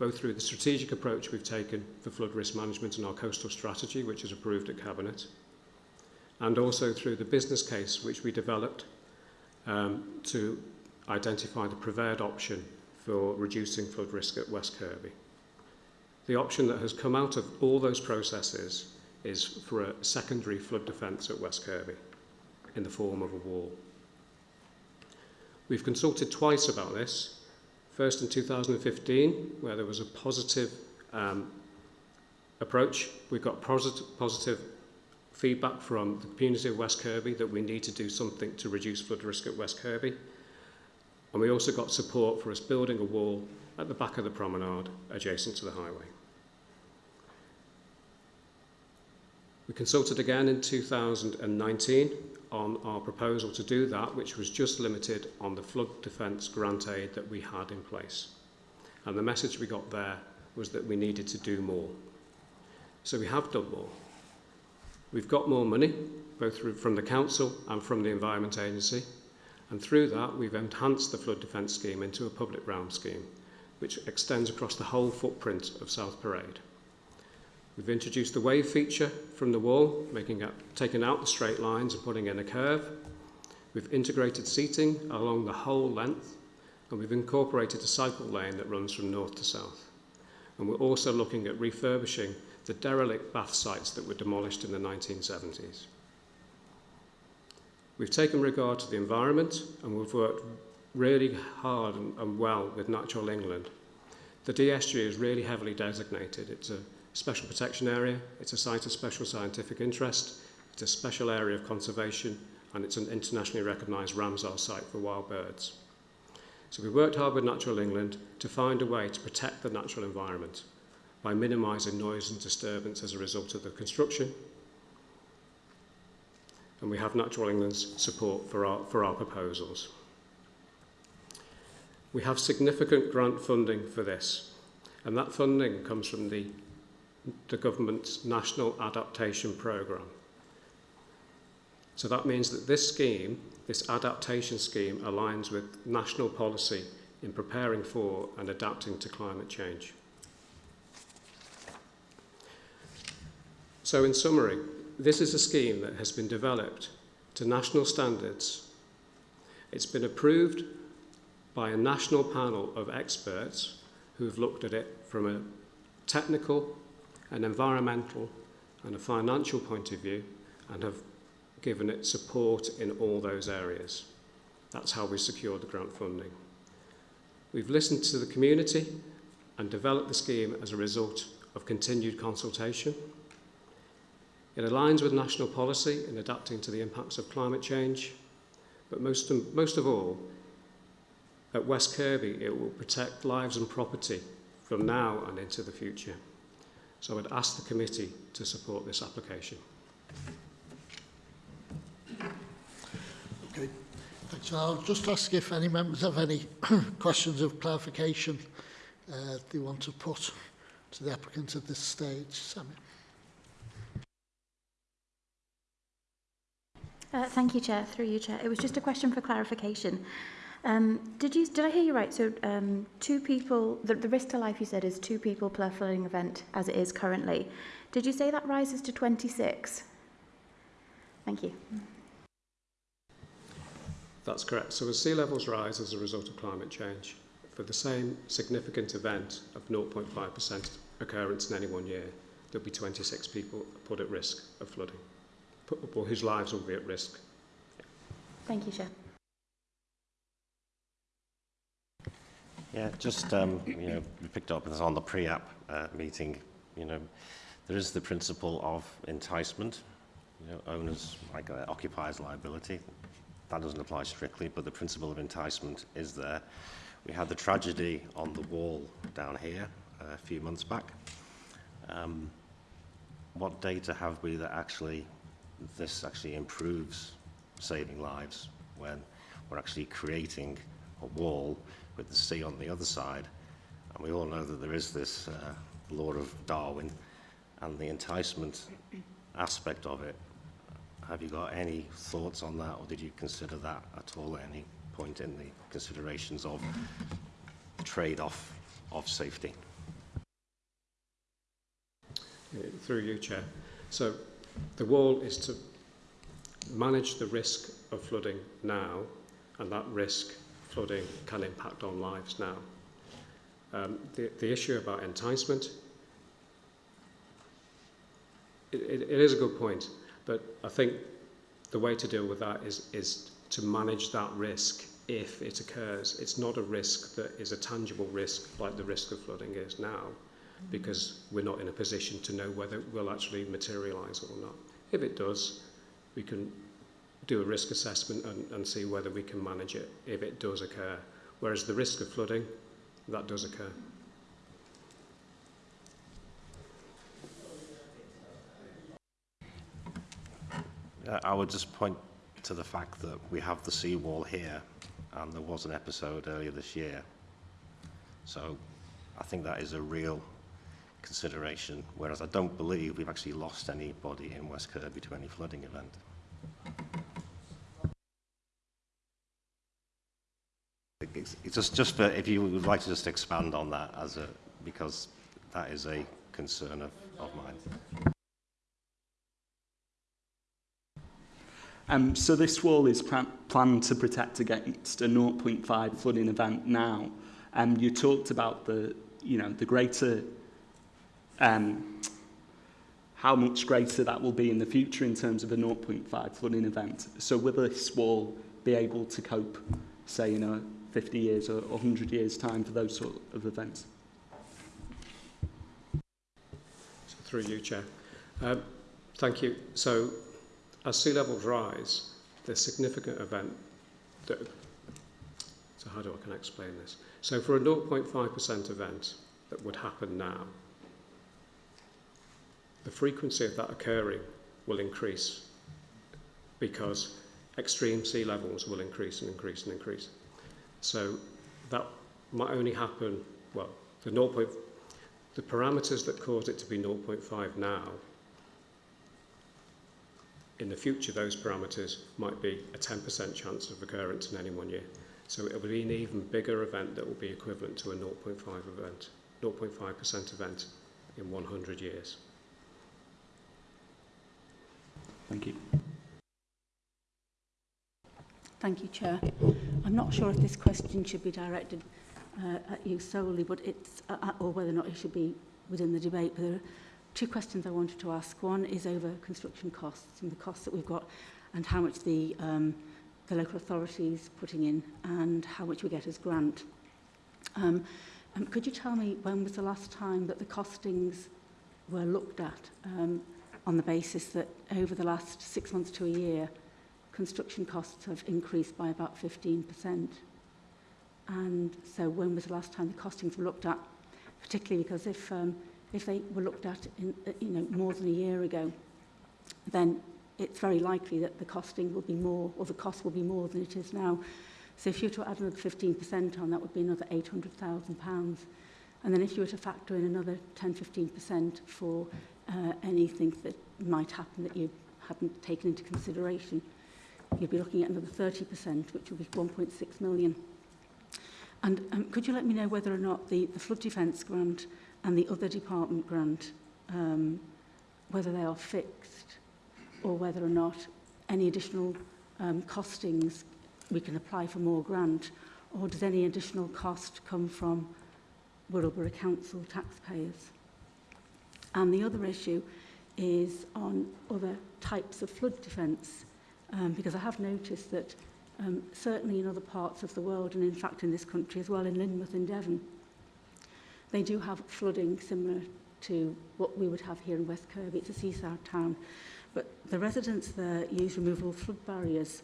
S7: both through the strategic approach we've taken for flood risk management and our coastal strategy, which is approved at Cabinet, and also through the business case which we developed um, to identify the preferred option for reducing flood risk at West Kirby. The option that has come out of all those processes is for a secondary flood defence at West Kirby in the form of a wall. We've consulted twice about this First in 2015, where there was a positive um, approach. We got positive, positive feedback from the community of West Kirby that we need to do something to reduce flood risk at West Kirby. And we also got support for us building a wall at the back of the promenade adjacent to the highway. We consulted again in 2019 on our proposal to do that, which was just limited on the flood defence grant aid that we had in place. And the message we got there was that we needed to do more. So we have done more. We've got more money, both from the council and from the Environment Agency, and through that we've enhanced the flood defence scheme into a public realm scheme, which extends across the whole footprint of South Parade. We've introduced the wave feature from the wall, making it, taking out the straight lines and putting in a curve. We've integrated seating along the whole length, and we've incorporated a cycle lane that runs from north to south. And we're also looking at refurbishing the derelict bath sites that were demolished in the 1970s. We've taken regard to the environment and we've worked really hard and, and well with Natural England. The DSG is really heavily designated. It's a special protection area, it's a site of special scientific interest, it's a special area of conservation, and it's an internationally recognised Ramsar site for wild birds. So we worked hard with Natural England to find a way to protect the natural environment by minimising noise and disturbance as a result of the construction. And we have Natural England's support for our, for our proposals. We have significant grant funding for this, and that funding comes from the the government's National Adaptation Programme. So that means that this scheme, this adaptation scheme, aligns with national policy in preparing for and adapting to climate change. So in summary, this is a scheme that has been developed to national standards. It's been approved by a national panel of experts who have looked at it from a technical an environmental and a financial point of view and have given it support in all those areas. That's how we secured the grant funding. We've listened to the community and developed the scheme as a result of continued consultation. It aligns with national policy in adapting to the impacts of climate change, but most, most of all, at West Kirby, it will protect lives and property from now and into the future. So I would ask the committee to support this application.
S1: Okay. Thanks. I'll just ask if any members have any questions of clarification uh, they want to put to the applicant at this stage. Sammy.
S8: Uh, thank you, Chair. Through you, Chair. It was just a question for clarification. Um, did you did I hear you right? So um, two people, the, the risk to life you said is two people per flooding event as it is currently. Did you say that rises to 26? Thank you.
S7: That's correct. So as sea levels rise as a result of climate change, for the same significant event of 0.5% occurrence in any one year, there'll be 26 people put at risk of flooding, put, or whose lives will be at risk.
S8: Thank you, Chair.
S9: Yeah, just, um, you know, we picked up this on the pre-app uh, meeting, you know, there is the principle of enticement, you know, owners, like uh, occupiers liability. That doesn't apply strictly, but the principle of enticement is there. We had the tragedy on the wall down here uh, a few months back. Um, what data have we that actually, this actually improves saving lives when we're actually creating a wall with the sea on the other side. And we all know that there is this uh, law of Darwin and the enticement aspect of it. Have you got any thoughts on that, or did you consider that at all at any point in the considerations of trade-off of safety?
S7: Through you, Chair. So the wall is to manage the risk of flooding now, and that risk flooding can impact on lives now. Um, the, the issue about enticement, it, it, it is a good point, but I think the way to deal with that is, is to manage that risk if it occurs. It's not a risk that is a tangible risk like the risk of flooding is now because we're not in a position to know whether it will actually materialise or not. If it does, we can do a risk assessment and, and see whether we can manage it if it does occur. Whereas the risk of flooding, that does occur.
S9: Uh, I would just point to the fact that we have the seawall here, and there was an episode earlier this year. So I think that is a real consideration, whereas I don't believe we've actually lost anybody in West Kirby to any flooding event. It's, just, just for, if you would like to just expand on that as a, because that is a concern of, of mine.
S10: Um, so this wall is planned to protect against a 0.5 flooding event now. Um, you talked about the, you know, the greater, um, how much greater that will be in the future in terms of a 0.5 flooding event. So will this wall be able to cope, say, in a 50 years or 100 years time for those sort of events?
S7: So through you, Chair. Um, thank you. So as sea levels rise, the significant event that, so how do I can explain this? So for a 0.5% event that would happen now, the frequency of that occurring will increase because extreme sea levels will increase and increase and increase. So that might only happen, well, the 0. Point, the parameters that cause it to be 0.5 now in the future, those parameters might be a 10% chance of occurrence in any one year. So it will be an even bigger event that will be equivalent to a 0.5 event, 0.5% event in 100 years.
S10: Thank you.
S5: Thank you, Chair. I'm not sure if this question should be directed uh, at you solely, but it's, uh, or whether or not it should be within the debate. But there are two questions I wanted to ask. One is over construction costs and the costs that we've got and how much the, um, the local authorities putting in and how much we get as grant. Um, um, could you tell me when was the last time that the costings were looked at um, on the basis that over the last six months to a year, construction costs have increased by about 15%. And so when was the last time the costings were looked at? Particularly because if, um, if they were looked at in, uh, you know, more than a year ago, then it's very likely that the costing will be more, or the cost will be more than it is now. So if you were to add another 15% on, that would be another £800,000. And then if you were to factor in another 10-15% for uh, anything that might happen that you hadn't taken into consideration, you'd be looking at another 30%, which will be 1.6 million. And um, could you let me know whether or not the, the flood defence grant and the other department grant, um, whether they are fixed or whether or not any additional um, costings we can apply for more grant, or does any additional cost come from Wirral Council taxpayers? And the other issue is on other types of flood defence, um, because I have noticed that um, certainly in other parts of the world, and in fact in this country as well, in Lynmouth and Devon, They do have flooding similar to what we would have here in West Kirby. It's a seaside town. But the residents there use removable flood barriers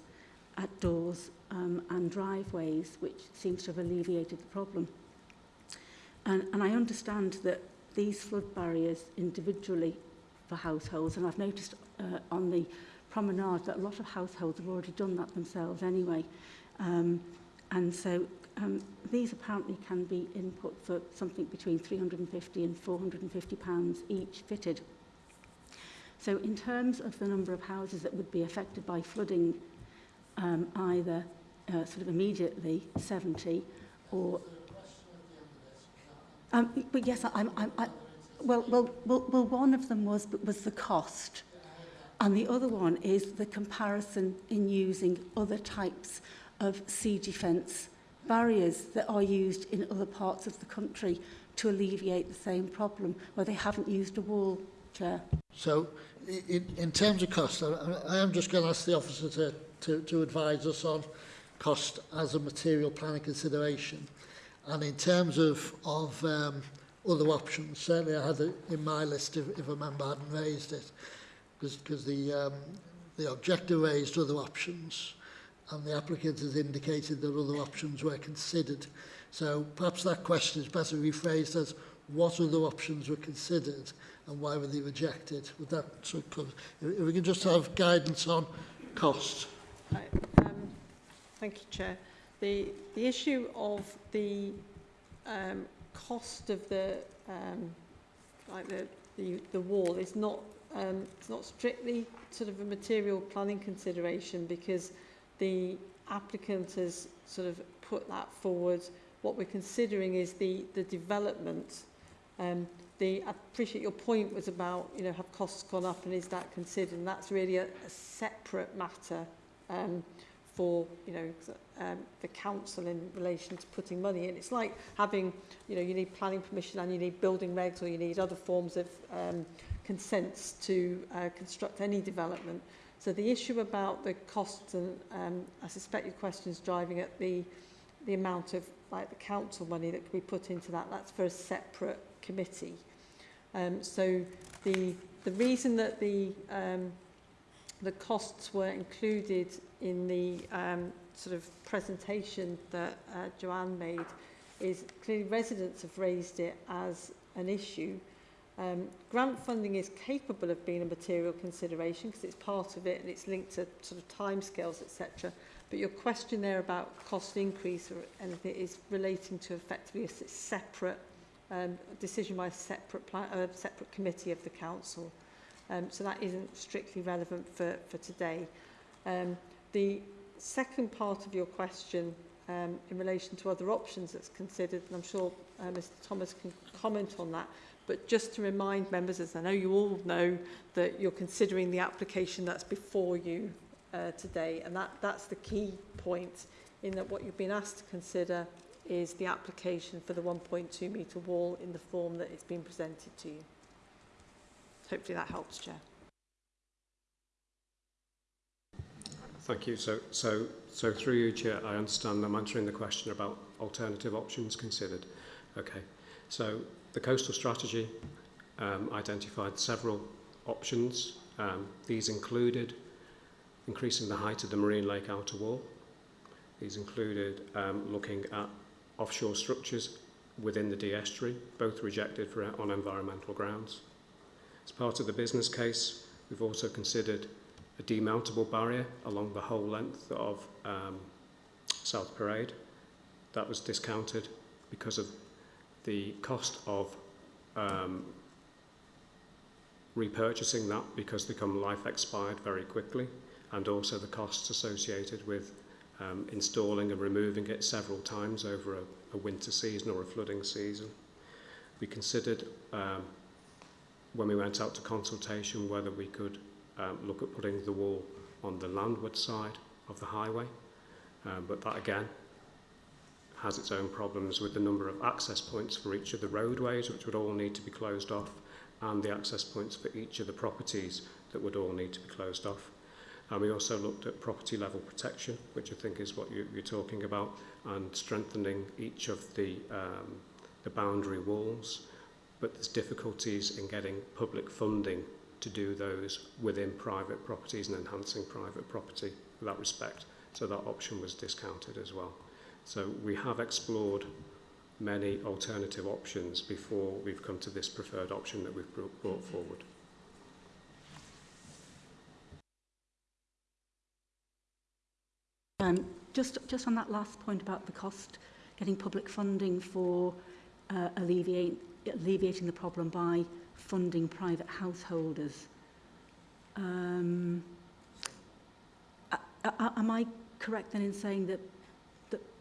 S5: at doors um, and driveways, which seems to have alleviated the problem. And, and I understand that these flood barriers individually for households, and I've noticed uh, on the promenade that a lot of households have already done that themselves anyway. Um, and so um, these apparently can be input for something between 350 and 450 pounds each fitted. So in terms of the number of houses that would be affected by flooding, um, either uh, sort of immediately 70 or... Um, but yes, I, I, I, well, well, well, well, one of them was, was the cost. And the other one is the comparison in using other types of sea defence barriers that are used in other parts of the country to alleviate the same problem where they haven't used a wall, Chair.
S1: So, in, in terms of cost, I, I am just going to ask the officer to, to, to advise us on cost as a material planning consideration. And in terms of, of um, other options, certainly I had it in my list if, if a member hadn't raised it, because the, um, the objector raised other options and the applicant has indicated that other options were considered. So perhaps that question is better rephrased as what other options were considered and why were they rejected? Would that sort of? If we can just have guidance on.
S11: Right, um, thank you, Chair. The, the issue of the um, cost of the, um, like the, the, the wall is not, um, it's not strictly sort of a material planning consideration because the applicant has sort of put that forward. What we're considering is the, the development. Um, the, I appreciate your point was about, you know, have costs gone up and is that considered? And that's really a, a separate matter um, for, you know, um, the council in relation to putting money in. It's like having, you know, you need planning permission and you need building regs or you need other forms of um, consents to uh, construct any development. So the issue about the costs, and um, I suspect your question is driving at the, the amount of like the council money that could be put into that, that's for a separate committee. Um, so the, the reason that the, um, the costs were included in the um, sort of presentation that uh, Joanne made is clearly residents have raised it as an issue. Um, grant funding is capable of being a material consideration because it's part of it and it's linked to sort of timescales, etc. But your question there about cost increase or anything is relating to effectively a separate um, decision by a separate, plan, a separate committee of the council. Um, so that isn't strictly relevant for, for today. Um, the second part of your question um, in relation to other options that's considered, and I'm sure uh, Mr Thomas can comment on that, but just to remind members, as I know you all know, that you're considering the application that's before you uh, today, and that, that's the key point in that what you've been asked to consider is the application for the 1.2 metre wall in the form that it's been presented to you. Hopefully that helps, Chair.
S7: Thank you. So, so, so through you, Chair, I understand I'm answering the question about alternative options considered. Okay. So the coastal strategy um, identified several options. Um, these included increasing the height of the marine lake outer wall. These included um, looking at offshore structures within the Dee Estuary, both rejected for, on environmental grounds. As part of the business case, we've also considered a demountable barrier along the whole length of um, South Parade. That was discounted because of the cost of um, repurchasing that because they come life expired very quickly and also the costs associated with um, installing and removing it several times over a, a winter season or a flooding season. We considered um, when we went out to consultation whether we could um, look at putting the wall on the landward side of the highway, um, but that again has its own problems with the number of access points for each of the roadways, which would all need to be closed off, and the access points for each of the properties that would all need to be closed off. And we also looked at property level protection, which I think is what you, you're talking about, and strengthening each of the, um, the boundary walls. But there's difficulties in getting public funding to do those within private properties and enhancing private property in that respect. So that option was discounted as well. So we have explored many alternative options before we've come to this preferred option that we've brought forward.
S5: Um, just, just on that last point about the cost, getting public funding for uh, alleviate, alleviating the problem by funding private householders. Um, am I correct then in saying that,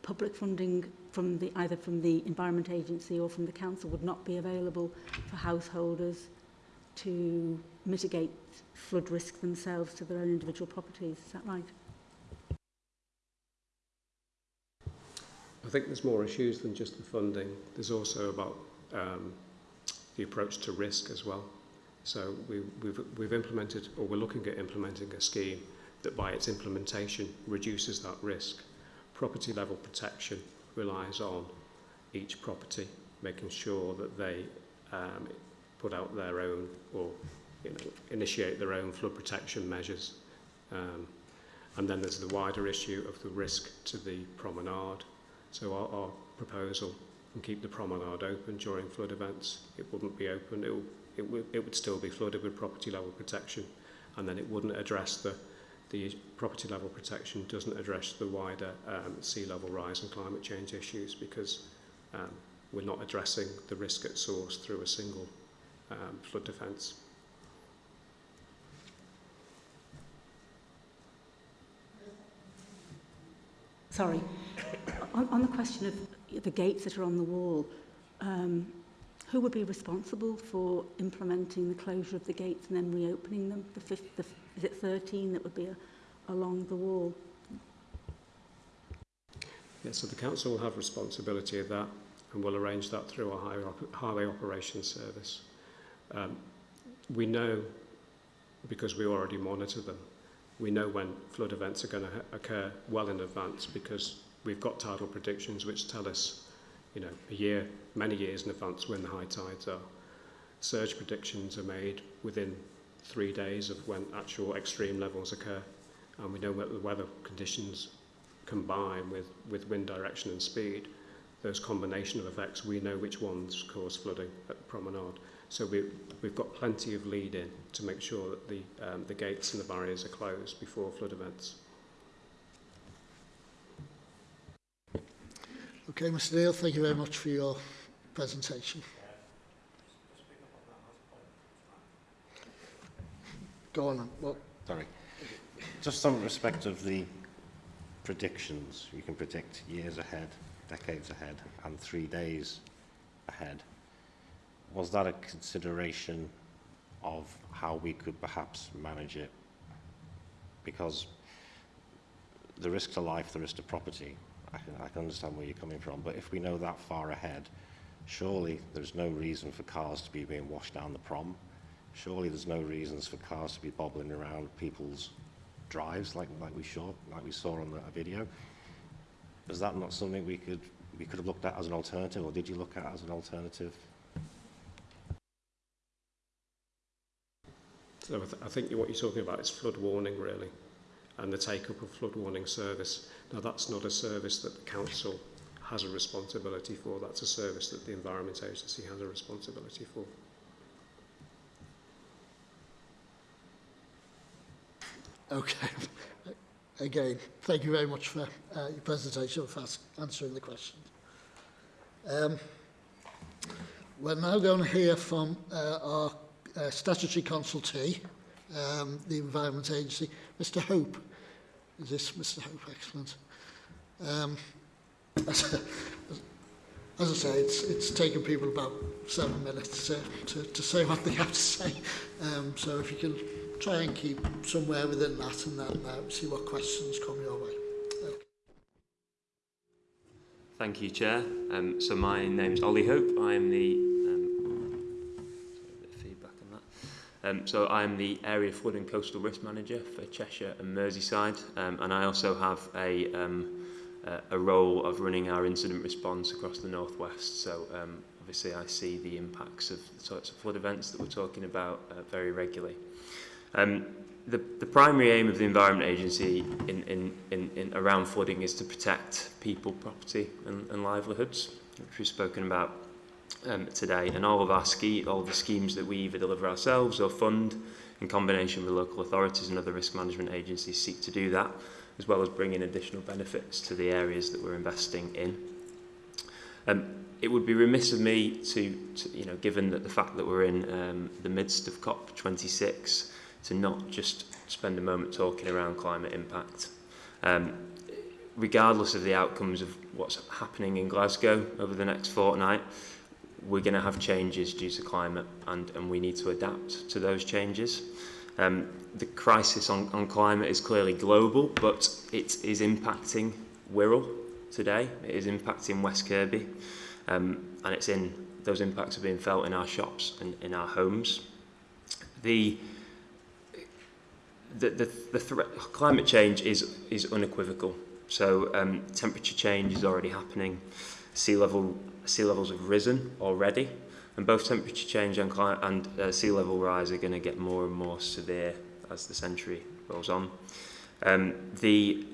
S5: public funding from the, either from the Environment Agency or from the Council would not be available for householders to mitigate flood risk themselves to their own individual properties? Is that right?
S7: I think there's more issues than just the funding. There's also about um, the approach to risk as well. So we, we've, we've implemented, or we're looking at implementing a scheme that by its implementation reduces that risk. Property level protection relies on each property making sure that they um, put out their own or you know, initiate their own flood protection measures. Um, and then there's the wider issue of the risk to the promenade. So our, our proposal can keep the promenade open during flood events. It wouldn't be open, it, it, it would still be flooded with property level protection and then it wouldn't address the, the property level protection doesn't address the wider um, sea level rise and climate change issues because um, we're not addressing the risk at source through a single um, flood defence.
S5: Sorry. On, on the question of the gates that are on the wall, um, who would be responsible for implementing the closure of the gates and then reopening them? The, fifth, the is it 13 that would be a, along the wall?
S7: Yeah, so the council will have responsibility of that and we'll arrange that through our highway, highway operations service. Um, we know, because we already monitor them, we know when flood events are going to occur well in advance because we've got tidal predictions which tell us, you know, a year, many years in advance when the high tides are. Surge predictions are made within three days of when actual extreme levels occur. And we know that the weather conditions combine with, with wind direction and speed. Those combination of effects, we know which ones cause flooding at the promenade. So we, we've got plenty of lead in to make sure that the, um, the gates and the barriers are closed before flood events.
S1: Okay, Mr neil thank you very much for your presentation. Go on. Well,
S9: Sorry. Just some respect of the predictions, you can predict years ahead, decades ahead, and three days ahead. Was that a consideration of how we could perhaps manage it? Because the risk to life, the risk to property, I can, I can understand where you're coming from, but if we know that far ahead, surely there's no reason for cars to be being washed down the prom. Surely there's no reasons for cars to be bobbling around people's drives like, like, we, saw, like we saw on the video. Is that not something we could, we could have looked at as an alternative, or did you look at as an alternative?
S7: So I, th I think what you're talking about is flood warning, really, and the take-up of flood warning service. Now, that's not a service that the council has a responsibility for. That's a service that the Environment Agency has a responsibility for.
S1: Okay. Again, thank you very much for uh, your presentation, for answering the questions. Um, we're now going to hear from uh, our uh, statutory consultee, um, the Environment Agency, Mr Hope. Is this Mr Hope? Excellent. Um, as, as I say, it's, it's taken people about seven minutes to, to, to say what they have to say. Um, so if you can try and keep somewhere within that and then uh, see what questions come your way. Okay.
S12: Thank you, Chair. Um, so my name's Ollie Hope. I am the um, feedback on that. Um, so I'm the Area Flood and Coastal Risk Manager for Cheshire and Merseyside, um, and I also have a um, uh, a role of running our incident response across the northwest. So um, obviously, I see the impacts of the sorts of flood events that we're talking about uh, very regularly. Um, the, the primary aim of the Environment Agency in, in, in, in around flooding is to protect people, property and, and livelihoods, which we've spoken about um, today. And all of our ski, all the schemes that we either deliver ourselves or fund in combination with local authorities and other risk management agencies seek to do that, as well as bringing additional benefits to the areas that we're investing in. Um, it would be remiss of me to, to, you know, given that the fact that we're in um, the midst of COP26, to not just spend a moment talking around climate impact. Um, regardless of the outcomes of what's happening in Glasgow over the next fortnight, we're going to have changes due to climate and, and we need to adapt to those changes. Um, the crisis on, on climate is clearly global, but it is impacting Wirral today. It is impacting West Kirby, um, and it's in those impacts are being felt in our shops and in our homes. The the, the, the threat, climate change is, is unequivocal. So um, temperature change is already happening. Sea level sea levels have risen already, and both temperature change and, and uh, sea level rise are going to get more and more severe as the century rolls on. Um, the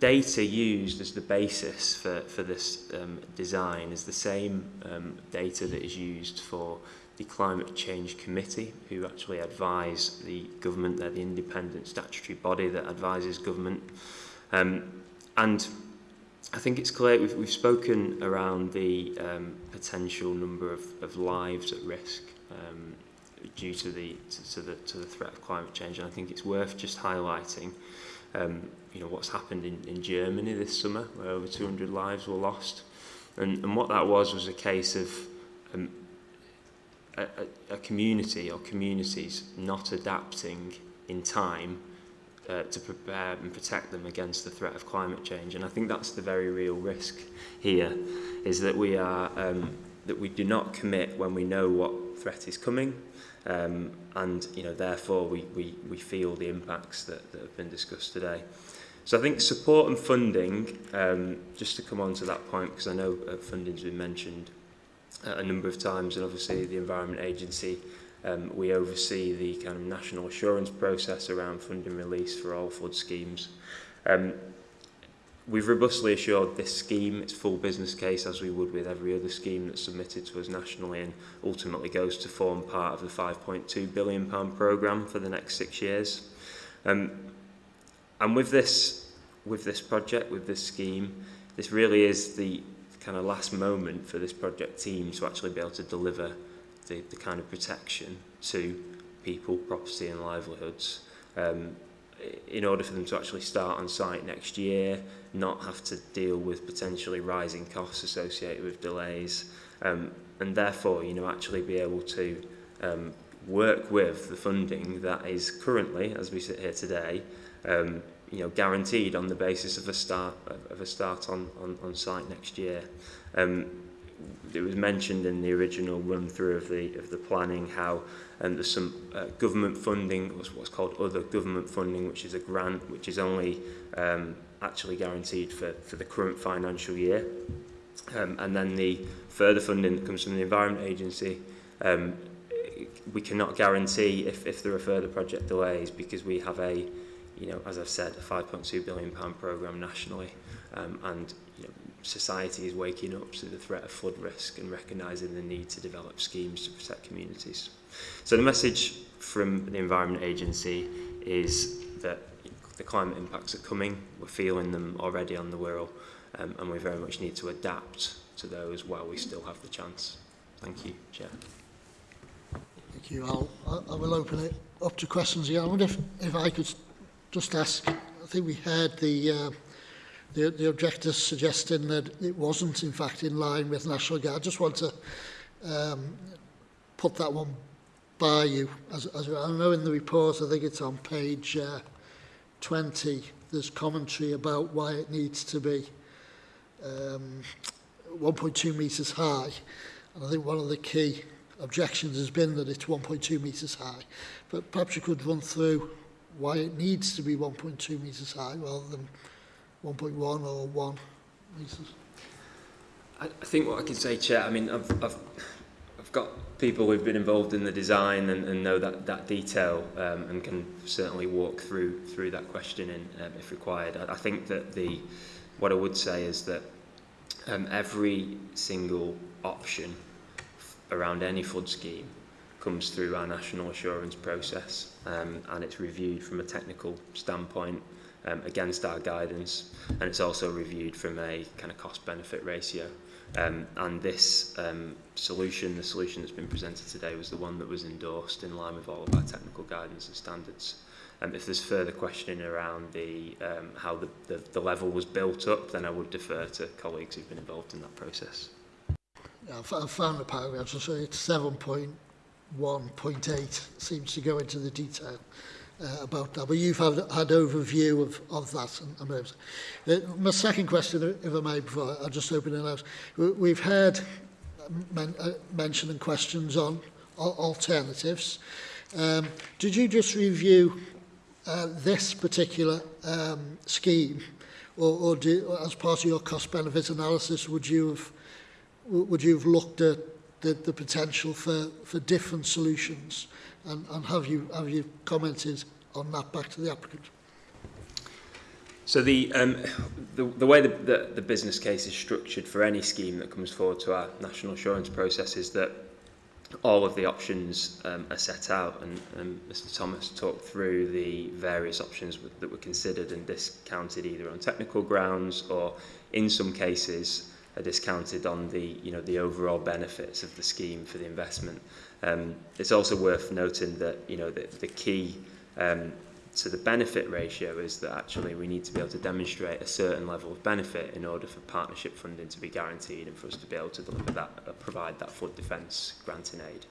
S12: data used as the basis for, for this um, design is the same um, data that is used for the Climate Change Committee, who actually advise the government. They're the independent statutory body that advises government. Um, and I think it's clear we've, we've spoken around the um, potential number of, of lives at risk um, due to the, to, to, the, to the threat of climate change. And I think it's worth just highlighting um, you know, what's happened in, in Germany this summer, where over 200 lives were lost. And, and what that was was a case of um, a, a community or communities not adapting in time uh, to prepare and protect them against the threat of climate change. And I think that's the very real risk here, is that we are um, that we do not commit when we know what threat is coming, um, and you know therefore we, we, we feel the impacts that, that have been discussed today. So I think support and funding, um, just to come on to that point, because I know uh, funding's been mentioned, a number of times and obviously the Environment Agency um, we oversee the kind of national assurance process around funding release for all flood schemes. Um, we've robustly assured this scheme its full business case as we would with every other scheme that's submitted to us nationally and ultimately goes to form part of the 5.2 billion pound programme for the next six years. Um, and with this, with this project, with this scheme, this really is the kind of last moment for this project team to actually be able to deliver the, the kind of protection to people, property and livelihoods. Um, in order for them to actually start on site next year, not have to deal with potentially rising costs associated with delays, um, and therefore, you know, actually be able to um, work with the funding that is currently, as we sit here today, um, you know, guaranteed on the basis of a start of a start on, on, on site next year. Um, it was mentioned in the original run through of the of the planning how um, there's some uh, government funding what's what's called other government funding which is a grant which is only um, actually guaranteed for for the current financial year um, and then the further funding that comes from the environment agency um, we cannot guarantee if, if there are further project delays because we have a you know as I've said a 5.2 billion pound program nationally um, and you know, society is waking up to the threat of flood risk and recognising the need to develop schemes to protect communities. So the message from the Environment Agency is that the climate impacts are coming, we're feeling them already on the Wirral, um, and we very much need to adapt to those while we still have the chance. Thank you, Chair.
S1: Thank you. I'll, I will open it up to questions here. I wonder if, if I could just ask, I think we heard the uh, the, the objectors suggesting that it wasn't in fact in line with National Guard. I just want to um, put that one by you. As, as I know in the report, I think it's on page uh, 20, there's commentary about why it needs to be um, 1.2 metres high. And I think one of the key objections has been that it's 1.2 metres high. But perhaps you could run through why it needs to be 1.2 metres high rather than 1.1 or 1 meters?
S12: I, I think what I can say, Chair, I mean, I've, I've, I've got people who've been involved in the design and, and know that, that detail um, and can certainly walk through through that questioning um, if required. I, I think that the what I would say is that um, every single option around any flood scheme comes through our national assurance process um, and it's reviewed from a technical standpoint um, against our guidance and it's also reviewed from a kind of cost benefit ratio um, and this um, solution the solution that's been presented today was the one that was endorsed in line with all of our technical guidance and standards um, if there's further questioning around the um, how the, the, the level was built up then I would defer to colleagues who've been involved in that process.
S1: Yeah, I found the paragraph, so it's 7.1 1.8 seems to go into the detail uh, about that. But you've had, had overview of, of that. And, and uh, my second question, if I may, before I just open it out. We've had men, uh, mention and questions on alternatives. Um, did you just review uh, this particular um, scheme or, or do, as part of your cost benefit analysis would you have would you have looked at the, the potential for, for different solutions? And, and have, you, have you commented on that back to the applicant?
S12: So the, um, the, the way the, the, the business case is structured for any scheme that comes forward to our national assurance process is that all of the options um, are set out and um, and Mr Thomas talked through the various options that were considered and discounted either on technical grounds or in some cases are discounted on the you know the overall benefits of the scheme for the investment. Um, it's also worth noting that you know the, the key um, to the benefit ratio is that actually we need to be able to demonstrate a certain level of benefit in order for partnership funding to be guaranteed and for us to be able to deliver that, uh, provide that flood defence granting aid.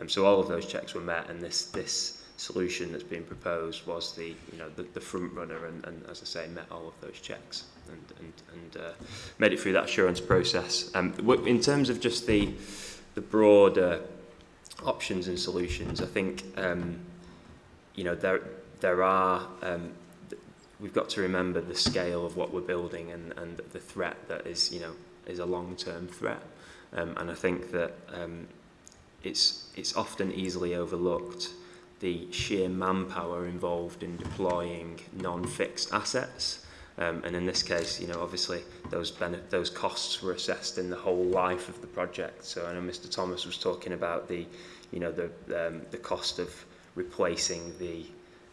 S12: Um, so all of those checks were met and this this solution that's been proposed was the, you know, the, the front runner and, and as I say, met all of those checks and, and, and uh, made it through that assurance process. Um, in terms of just the, the broader options and solutions, I think, um, you know, there, there are um, we've got to remember the scale of what we're building and, and the threat that is you know is a long-term threat um, and I think that um, it's it's often easily overlooked the sheer manpower involved in deploying non-fixed assets um, and in this case you know obviously those those costs were assessed in the whole life of the project so I know Mr Thomas was talking about the you know the um, the cost of replacing the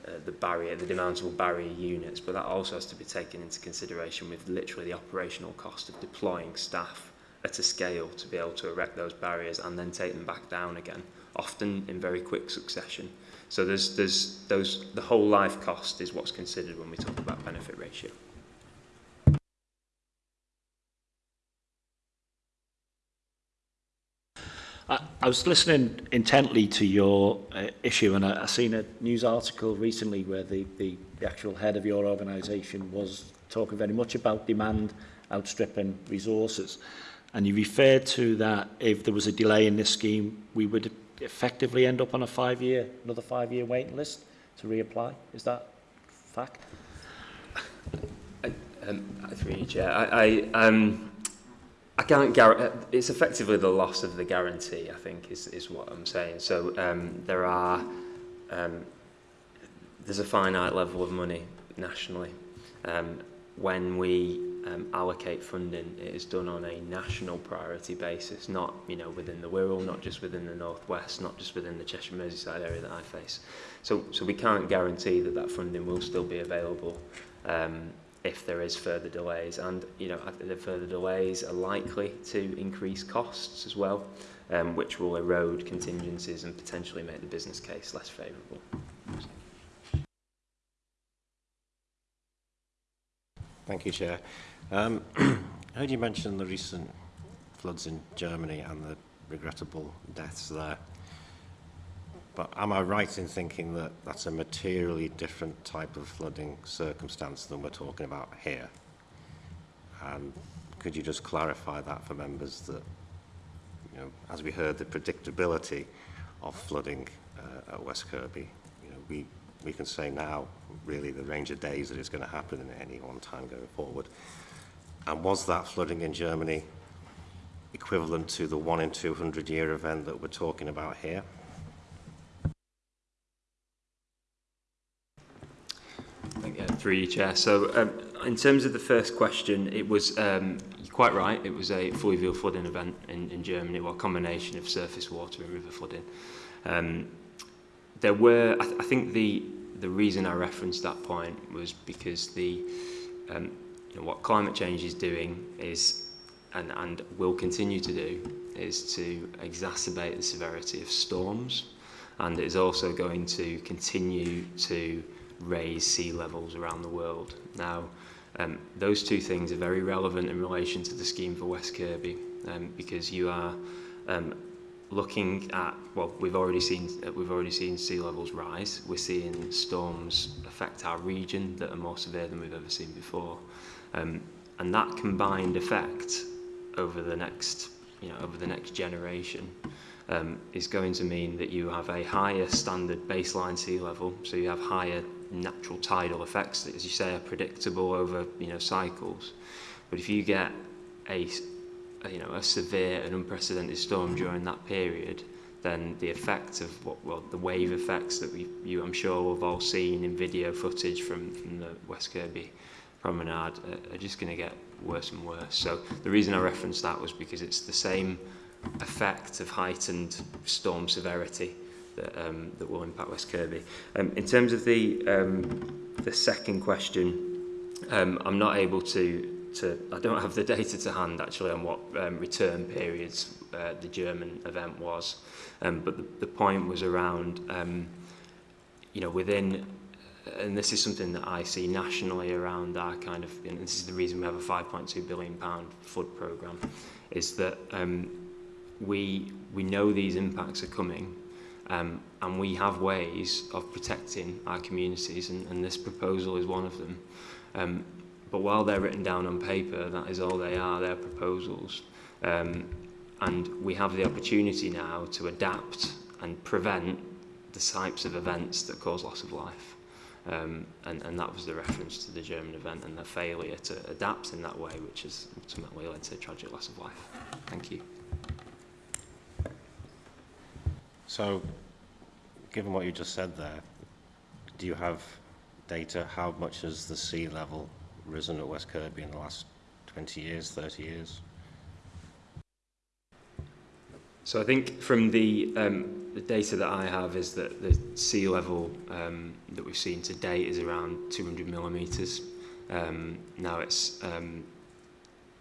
S12: uh, the barrier, the demountable barrier units, but that also has to be taken into consideration with literally the operational cost of deploying staff at a scale to be able to erect those barriers and then take them back down again, often in very quick succession. So there's, there's those, the whole life cost is what's considered when we talk about benefit ratio.
S4: I, I was listening intently to your uh, issue and I, I seen a news article recently where the, the, the actual head of your organisation was talking very much about demand outstripping resources. And you referred to that if there was a delay in this scheme, we would effectively end up on a five-year, another five-year waiting list to reapply. Is that fact?
S12: I, um, through you, Chair. I, I, um, I can't guarantee, it's effectively the loss of the guarantee, I think, is, is what I'm saying. So um, there are, um, there's a finite level of money nationally. Um, when we um, allocate funding, it is done on a national priority basis, not, you know, within the Wirral, not just within the Northwest, not just within the Cheshire Merseyside area that I face. So, so we can't guarantee that that funding will still be available um, if there is further delays. And you know, the further delays are likely to increase costs as well, um, which will erode contingencies and potentially make the business case less favourable.
S9: Thank you, Chair. Um, I heard you mention the recent floods in Germany and the regrettable deaths there. But am I right in thinking that that's a materially different type of flooding circumstance than we're talking about here? And could you just clarify that for members that, you know, as we heard, the predictability of flooding uh, at West Kirby, you know, we, we can say now really the range of days that it's going to happen in any one time going forward. And was that flooding in Germany equivalent to the one in 200 year event that we're talking about here?
S12: Yeah, through you, Chair. So, um, in terms of the first question, it was um, quite right. It was a fluvial flooding event in, in Germany, well, a combination of surface water and river flooding. Um, there were, I, th I think, the the reason I referenced that point was because the um, know, what climate change is doing is, and and will continue to do, is to exacerbate the severity of storms, and it is also going to continue to raise sea levels around the world. Now, um, those two things are very relevant in relation to the scheme for West Kirby um, because you are um, looking at well we've already seen uh, we've already seen sea levels rise. We're seeing storms affect our region that are more severe than we've ever seen before um, and that combined effect over the next you know over the next generation um, is going to mean that you have a higher standard baseline sea level, so you have higher natural tidal effects that, as you say, are predictable over you know cycles. But if you get a, a you know a severe and unprecedented storm during that period, then the effect of what well the wave effects that we you I'm sure we've all seen in video footage from from the West Kirby promenade are just going to get worse and worse. So the reason I referenced that was because it's the same effect of heightened storm severity that, um, that will impact West Kirby. Um, in terms of the, um, the second question, um, I'm not able to to, I don't have the data to hand actually on what um, return periods uh, the German event was, um, but the, the point was around, um, you know, within and this is something that I see nationally around our kind of, and this is the reason we have a 5.2 billion pound flood program, is that um, we we know these impacts are coming, um, and we have ways of protecting our communities, and, and this proposal is one of them. Um, but while they're written down on paper, that is all they are, they're proposals. Um, and we have the opportunity now to adapt and prevent the types of events that cause loss of life. Um, and, and that was the reference to the German event and the failure to adapt in that way, which has ultimately led to a tragic loss of life. Thank you.
S9: So, given what you just said there, do you have data? How much has the sea level risen at West Kirby in the last 20 years, 30 years?
S12: So I think from the, um, the data that I have is that the sea level um, that we've seen to date is around 200 millimetres. Um, now it's um,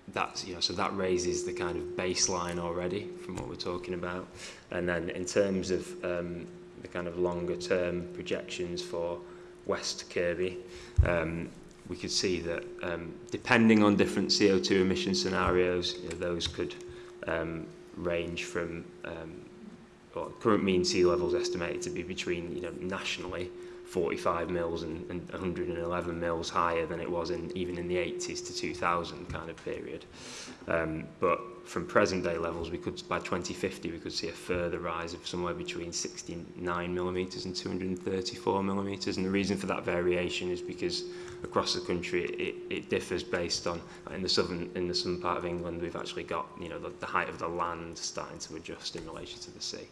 S12: that's you know so that raises the kind of baseline already from what we're talking about, and then in terms of um, the kind of longer term projections for West Kirby, um, we could see that um, depending on different CO2 emission scenarios, you know, those could range from well, current mean sea levels estimated to be between, you know, nationally 45 mils and, and 111 mils higher than it was in even in the 80s to 2000 kind of period. Um, but from present day levels, we could by 2050 we could see a further rise of somewhere between 69 millimeters and 234 millimeters. And the reason for that variation is because across the country it, it differs based on in the southern in the southern part of England we've actually got you know the, the height of the land starting to adjust in relation to the sea.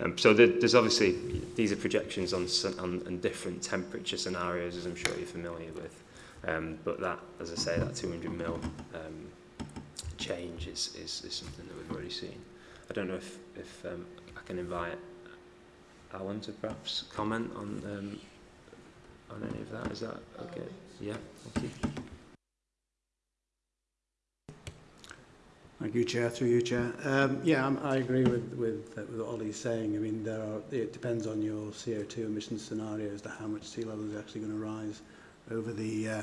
S12: Um, so there, there's obviously, these are projections on, on, on different temperature scenarios, as I'm sure you're familiar with. Um, but that, as I say, that 200 mil um, change is, is, is something that we've already seen. I don't know if, if um, I can invite Alan to perhaps comment on, um, on any of that. Is that okay? Yeah, okay.
S13: Thank you, Chair. Through you, Chair. Um, yeah, I'm, I agree with with, uh, with what Ollie's saying. I mean, there are. It depends on your CO2 emission scenario as to how much sea level is actually going to rise over the uh,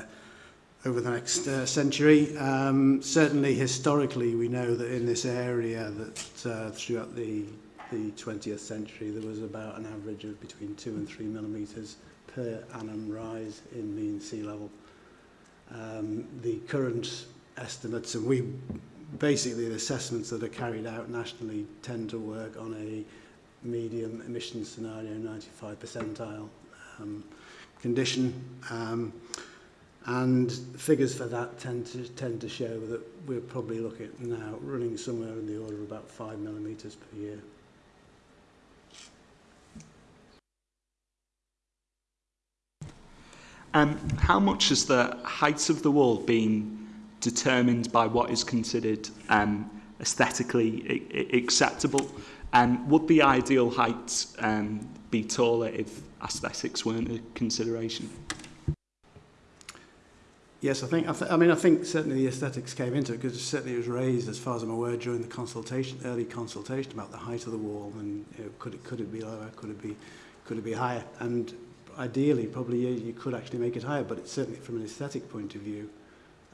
S13: over the next uh, century. Um, certainly, historically, we know that in this area that uh, throughout the the 20th century there was about an average of between two and three millimetres per annum rise in mean sea level. Um, the current estimates, and we basically the assessments that are carried out nationally tend to work on a medium emission scenario, 95 percentile um, condition. Um, and figures for that tend to tend to show that we're probably looking now running somewhere in the order of about five millimeters per year.
S10: Um, how much has the height of the wall been determined by what is considered um, aesthetically acceptable. And would the ideal height um, be taller if aesthetics weren't a consideration?
S13: Yes, I think. I, th I mean, I think certainly the aesthetics came into it because certainly it was raised, as far as I'm aware, during the consultation, early consultation about the height of the wall and you know, could it could it be lower, could it be could it be higher, and ideally, probably you, you could actually make it higher, but it's certainly from an aesthetic point of view,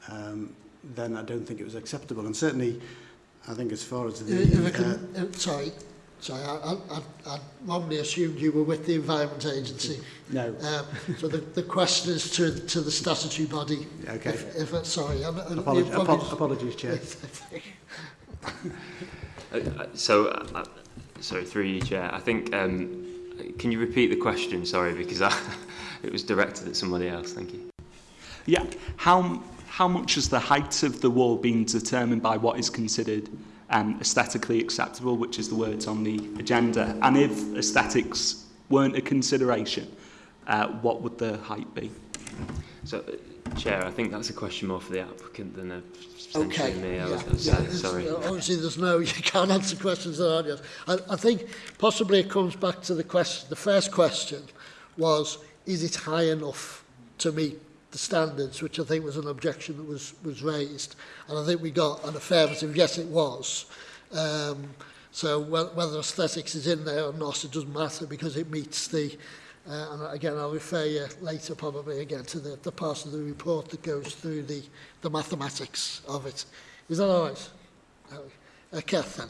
S13: um, then I don't think it was acceptable. And certainly, I think as far as the...
S1: If I can, uh, uh sorry, sorry, I, I, I, wrongly assumed you were with the Environment Agency.
S13: No.
S1: Um, so the, the question is to, to the statutory body.
S13: Okay.
S1: If, if, uh, sorry, I'm, I'm,
S13: apologies, apologies, apologies, Chair.
S12: Uh, uh, so, uh, uh, sorry, through you, Chair. I think um, Can you repeat the question? Sorry, because I, it was directed at somebody else. Thank you.
S10: Yeah. How, how much has the height of the wall been determined by what is considered um, aesthetically acceptable, which is the words on the agenda? And if aesthetics weren't a consideration, uh, what would the height be?
S12: So, uh, Chair, I think that's a question more for the applicant than a
S1: Okay,
S12: me. I
S1: yeah,
S12: was, I was
S1: yeah,
S12: sorry.
S1: uh, Obviously, there's no, you can't answer questions that aren't yours. I, I think possibly it comes back to the question, the first question was, is it high enough to meet the standards, which I think was an objection that was, was raised. And I think we got an affirmative, yes, it was. Um, so whe- whether aesthetics is in there or not, it doesn't matter because it meets the, Uh, and again, I'll refer you later probably again to the, the part of the report that goes through the, the mathematics of it. Is that all right? Uh, uh Kath then.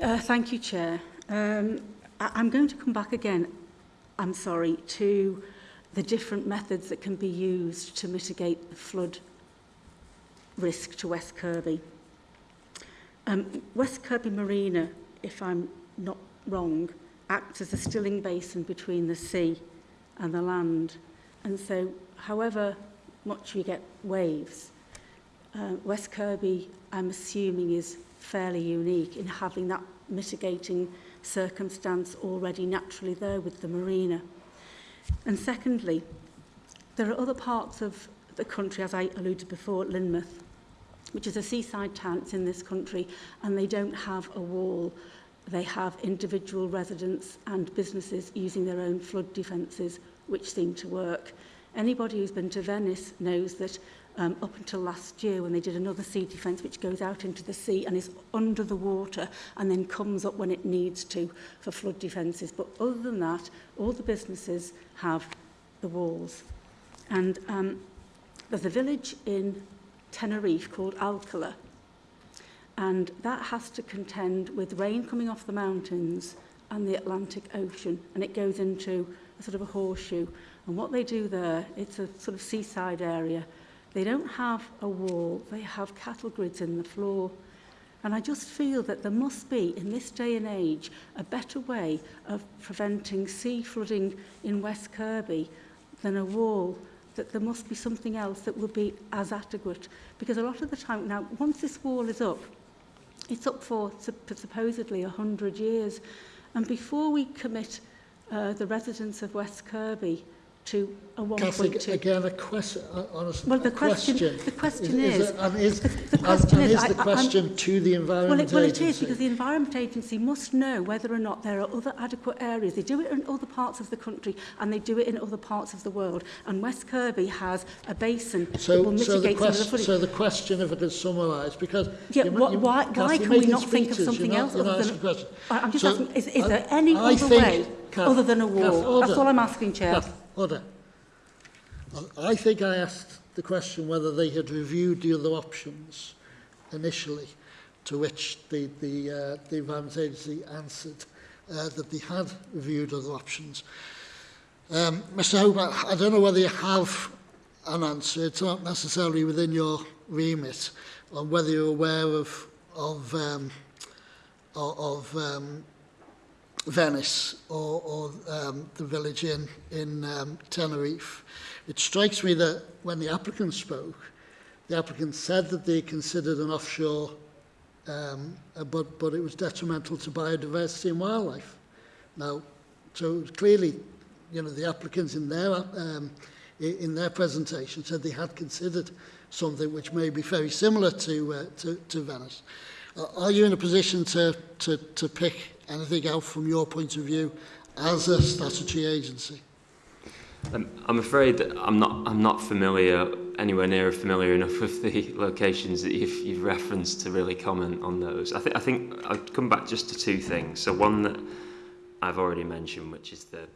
S5: Uh, thank you, Chair. Um, I I'm going to come back again, I'm sorry, to the different methods that can be used to mitigate the flood risk to West Kirby. Um, West Kirby Marina, if I'm not wrong, acts as a stilling basin between the sea and the land. And so, however much we get waves, uh, West Kirby, I'm assuming, is fairly unique in having that mitigating circumstance already naturally there with the marina. And secondly, there are other parts of the country, as I alluded before, Lynmouth, which is a seaside town, it's in this country, and they don't have a wall. They have individual residents and businesses using their own flood defences, which seem to work. Anybody who's been to Venice knows that um, up until last year when they did another sea defence which goes out into the sea and is under the water and then comes up when it needs to for flood defences. But other than that, all the businesses have the walls. And um, there's a village in Tenerife called Alcala and that has to contend with rain coming off the mountains and the Atlantic Ocean and it goes into a sort of a horseshoe. And what they do there it's a sort of seaside area. They don't have a wall they have cattle grids in the floor. And I just feel that there must be in this day and age a better way of preventing sea flooding in West Kirby than a wall that there must be something else that would be as adequate. Because a lot of the time now once this wall is up It's up for supposedly 100 years. And before we commit uh, the residents of West Kirby to a 1.2.
S1: again, a question, honestly,
S5: well, the
S1: a
S5: question,
S1: question,
S5: The question is,
S1: is, and is,
S5: the,
S1: the
S5: question
S1: and,
S5: is,
S1: and
S5: is
S1: the
S5: question I,
S1: I, to the Environment
S5: well, it, well,
S1: Agency?
S5: Well, it is, because the Environment Agency must know whether or not there are other adequate areas. They do it in other parts of the country, and they do it in other parts of the world. And West Kirby has a basin so, that will
S1: mitigate so the
S5: quest, some of the
S1: So the question, if it is summarised, because...
S5: Yeah,
S1: you,
S5: what,
S1: you,
S5: why, why can we not think of something else
S1: not,
S5: other than... I'm just
S1: so
S5: asking, is, is
S1: I,
S5: there any
S1: I
S5: other
S1: think,
S5: way
S1: Kath,
S5: other than a wall?
S1: Kath,
S5: That's all I'm asking, Chair.
S1: Kath, order. I think I asked the question whether they had reviewed the other options initially, to which the, the, uh, the Environment Agency answered uh, that they had reviewed other options. Um, Mr Hope, I don't know whether you have an answer, it's not necessarily within your remit, on whether you're aware of, of, um, of um, Venice or, or um, the village in, in um, Tenerife. It strikes me that when the applicant spoke, the applicant said that they considered an offshore, um, uh, but, but it was detrimental to biodiversity and wildlife. Now, so clearly, you know, the applicants in their, um, in their presentation said they had considered something which may be very similar to, uh, to, to Venice. Uh, are you in a position to, to, to pick anything out from your point of view as a statutory agency?
S12: Um, I'm afraid that I'm not. I'm not familiar anywhere near familiar enough with the locations that you've, you've referenced to really comment on those. I think. I think I'd come back just to two things. So one that I've already mentioned, which is the,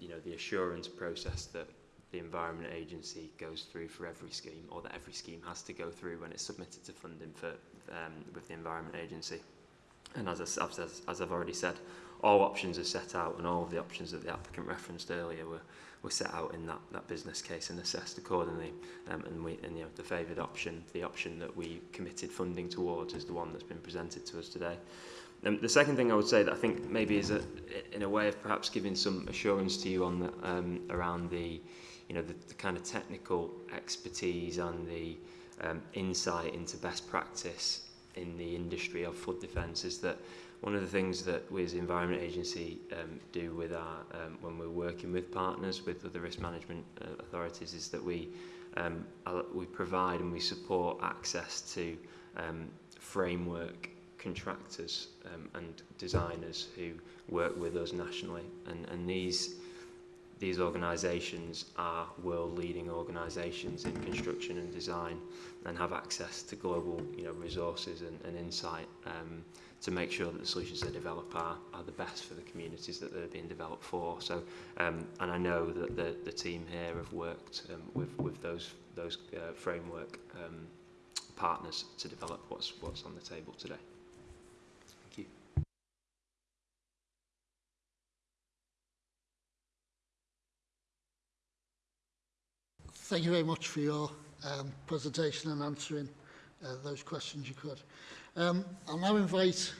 S12: you know, the assurance process that the Environment Agency goes through for every scheme, or that every scheme has to go through when it's submitted to funding for um, with the Environment Agency. And as, I, as, as I've already said, all options are set out and all of the options that the applicant referenced earlier were, were set out in that, that business case and assessed accordingly. Um, and we, and, you know, the favoured option, the option that we committed funding towards is the one that's been presented to us today. Um, the second thing I would say that I think maybe is a, in a way of perhaps giving some assurance to you on the, um, around the, you know, the, the kind of technical expertise and the um, insight into best practice in the industry of flood defence is that one of the things that we as the Environment Agency um, do with our, um, when we're working with partners, with other risk management uh, authorities, is that we, um, we provide and we support access to um, framework contractors um, and designers who work with us nationally. And, and these, these organisations are world-leading organisations in construction and design and have access to global you know, resources and, and insight um, to make sure that the solutions they develop are, are the best for the communities that they're being developed for. So, um, and I know that the, the team here have worked um, with, with those, those uh, framework um, partners to develop what's, what's on the table today. Thank you.
S1: Thank you very much for your um, presentation and answering uh, those questions you could. Um, I'll now invite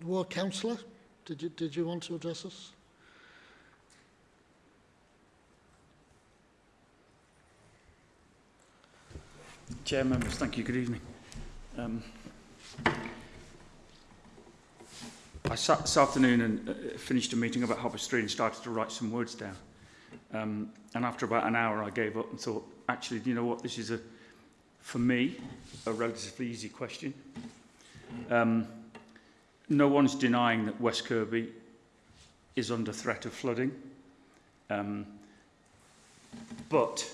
S1: the Ward Councillor. Did you, did you want to address us?
S14: Chair members, thank you. Good evening. Um, I sat this afternoon and uh, finished a meeting about Hopper Street and started to write some words down. Um, and after about an hour, I gave up and thought, actually, do you know what? This is, a, for me, a relatively easy question. Um, no one's denying that West Kirby is under threat of flooding. Um, but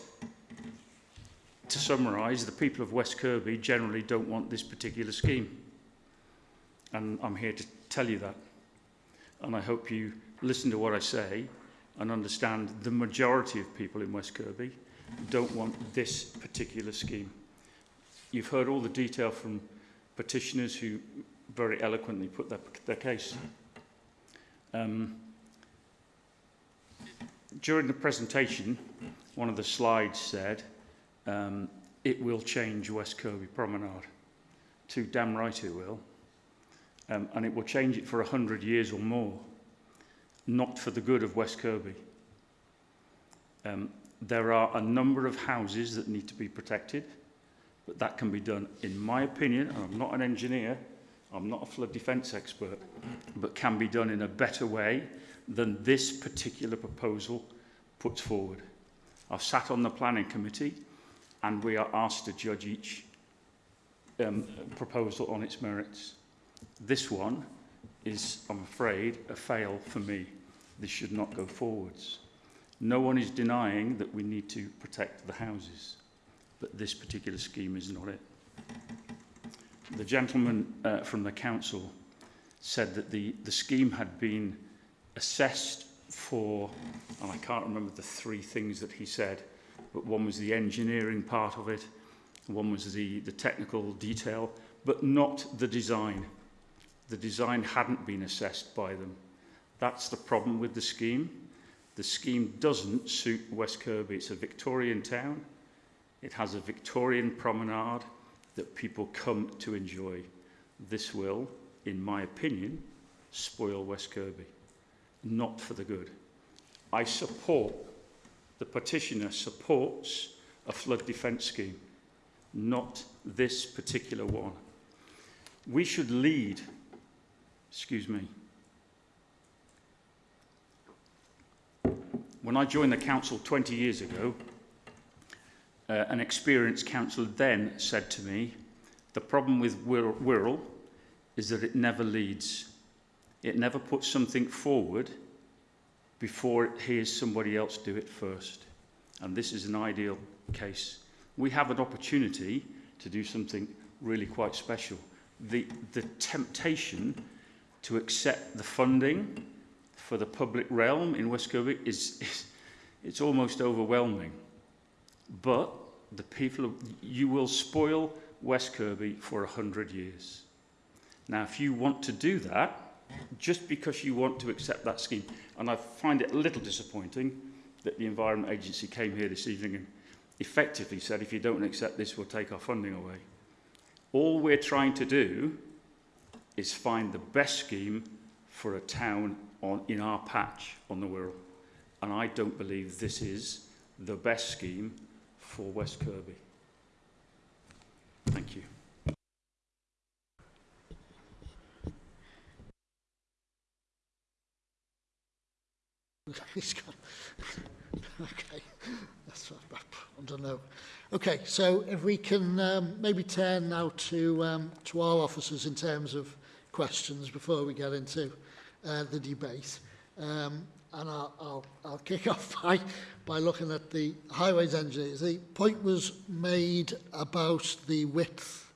S14: to summarise, the people of West Kirby generally don't want this particular scheme. And I'm here to tell you that. And I hope you listen to what I say and understand the majority of people in West Kirby don't want this particular scheme. You've heard all the detail from petitioners who very eloquently put their, their case. Um, during the presentation, one of the slides said, um, it will change West Kirby Promenade. Too damn right it will. Um, and it will change it for 100 years or more not for the good of West Kirby. Um, there are a number of houses that need to be protected, but that can be done, in my opinion, and I'm not an engineer, I'm not a flood defence expert, but can be done in a better way than this particular proposal puts forward. I've sat on the planning committee and we are asked to judge each um, proposal on its merits. This one is, I'm afraid, a fail for me. This should not go forwards. No one is denying that we need to protect the houses, but this particular scheme is not it. The gentleman uh, from the council said that the, the scheme had been assessed for, and I can't remember the three things that he said, but one was the engineering part of it, one was the, the technical detail, but not the design. The design hadn't been assessed by them. That's the problem with the scheme. The scheme doesn't suit West Kirby. It's a Victorian town. It has a Victorian promenade that people come to enjoy. This will, in my opinion, spoil West Kirby. Not for the good. I support the petitioner supports a flood defence scheme, not this particular one. We should lead, excuse me, when I joined the council 20 years ago, uh, an experienced councillor then said to me, the problem with Wirral is that it never leads. It never puts something forward before it hears somebody else do it first. And this is an ideal case. We have an opportunity to do something really quite special. The, the temptation to accept the funding for the public realm in West Kirby is, is it's almost overwhelming. But the people, you will spoil West Kirby for a hundred years. Now, if you want to do that, just because you want to accept that scheme. And I find it a little disappointing that the Environment Agency came here this evening and effectively said, if you don't accept this, we'll take our funding away. All we're trying to do is find the best scheme for a town on, in our patch on the Wirral. And I don't believe this is the best scheme for West Kirby. Thank you.
S1: He's got, okay, that's what I don't know. Okay, so if we can um, maybe turn now to um, to our officers in terms of questions before we get into uh, the debate. Um, and I'll, I'll, I'll kick off by, by looking at the highways engineers. The point was made about the width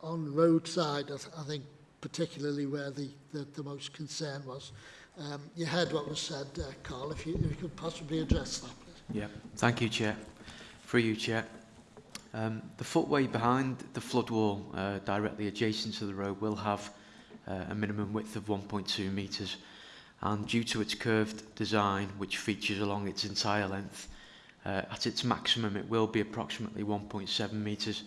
S1: on roadside, I, th I think particularly where the, the, the most concern was. Um, you heard what was said, uh, Carl, if you, if you could possibly address that. Please.
S15: Yeah, thank you, Chair. For you, Chair. Um, the footway behind the flood wall, uh, directly adjacent to the road, will have uh, a minimum width of 1.2 metres. And due to its curved design, which features along its entire length, uh, at its maximum it will be approximately 1.7 metres.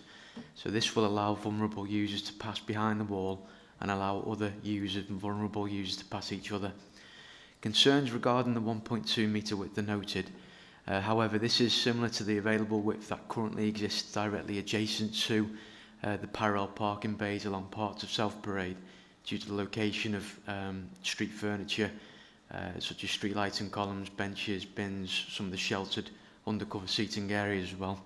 S15: So this will allow vulnerable users to pass behind the wall and allow other users and vulnerable users to pass each other. Concerns regarding the 1.2 metre width are noted. Uh, however, this is similar to the available width that currently exists directly adjacent to uh, the parallel parking bays along parts of South Parade due to the location of um, street furniture, uh, such as street lighting columns, benches, bins, some of the sheltered undercover seating areas as well.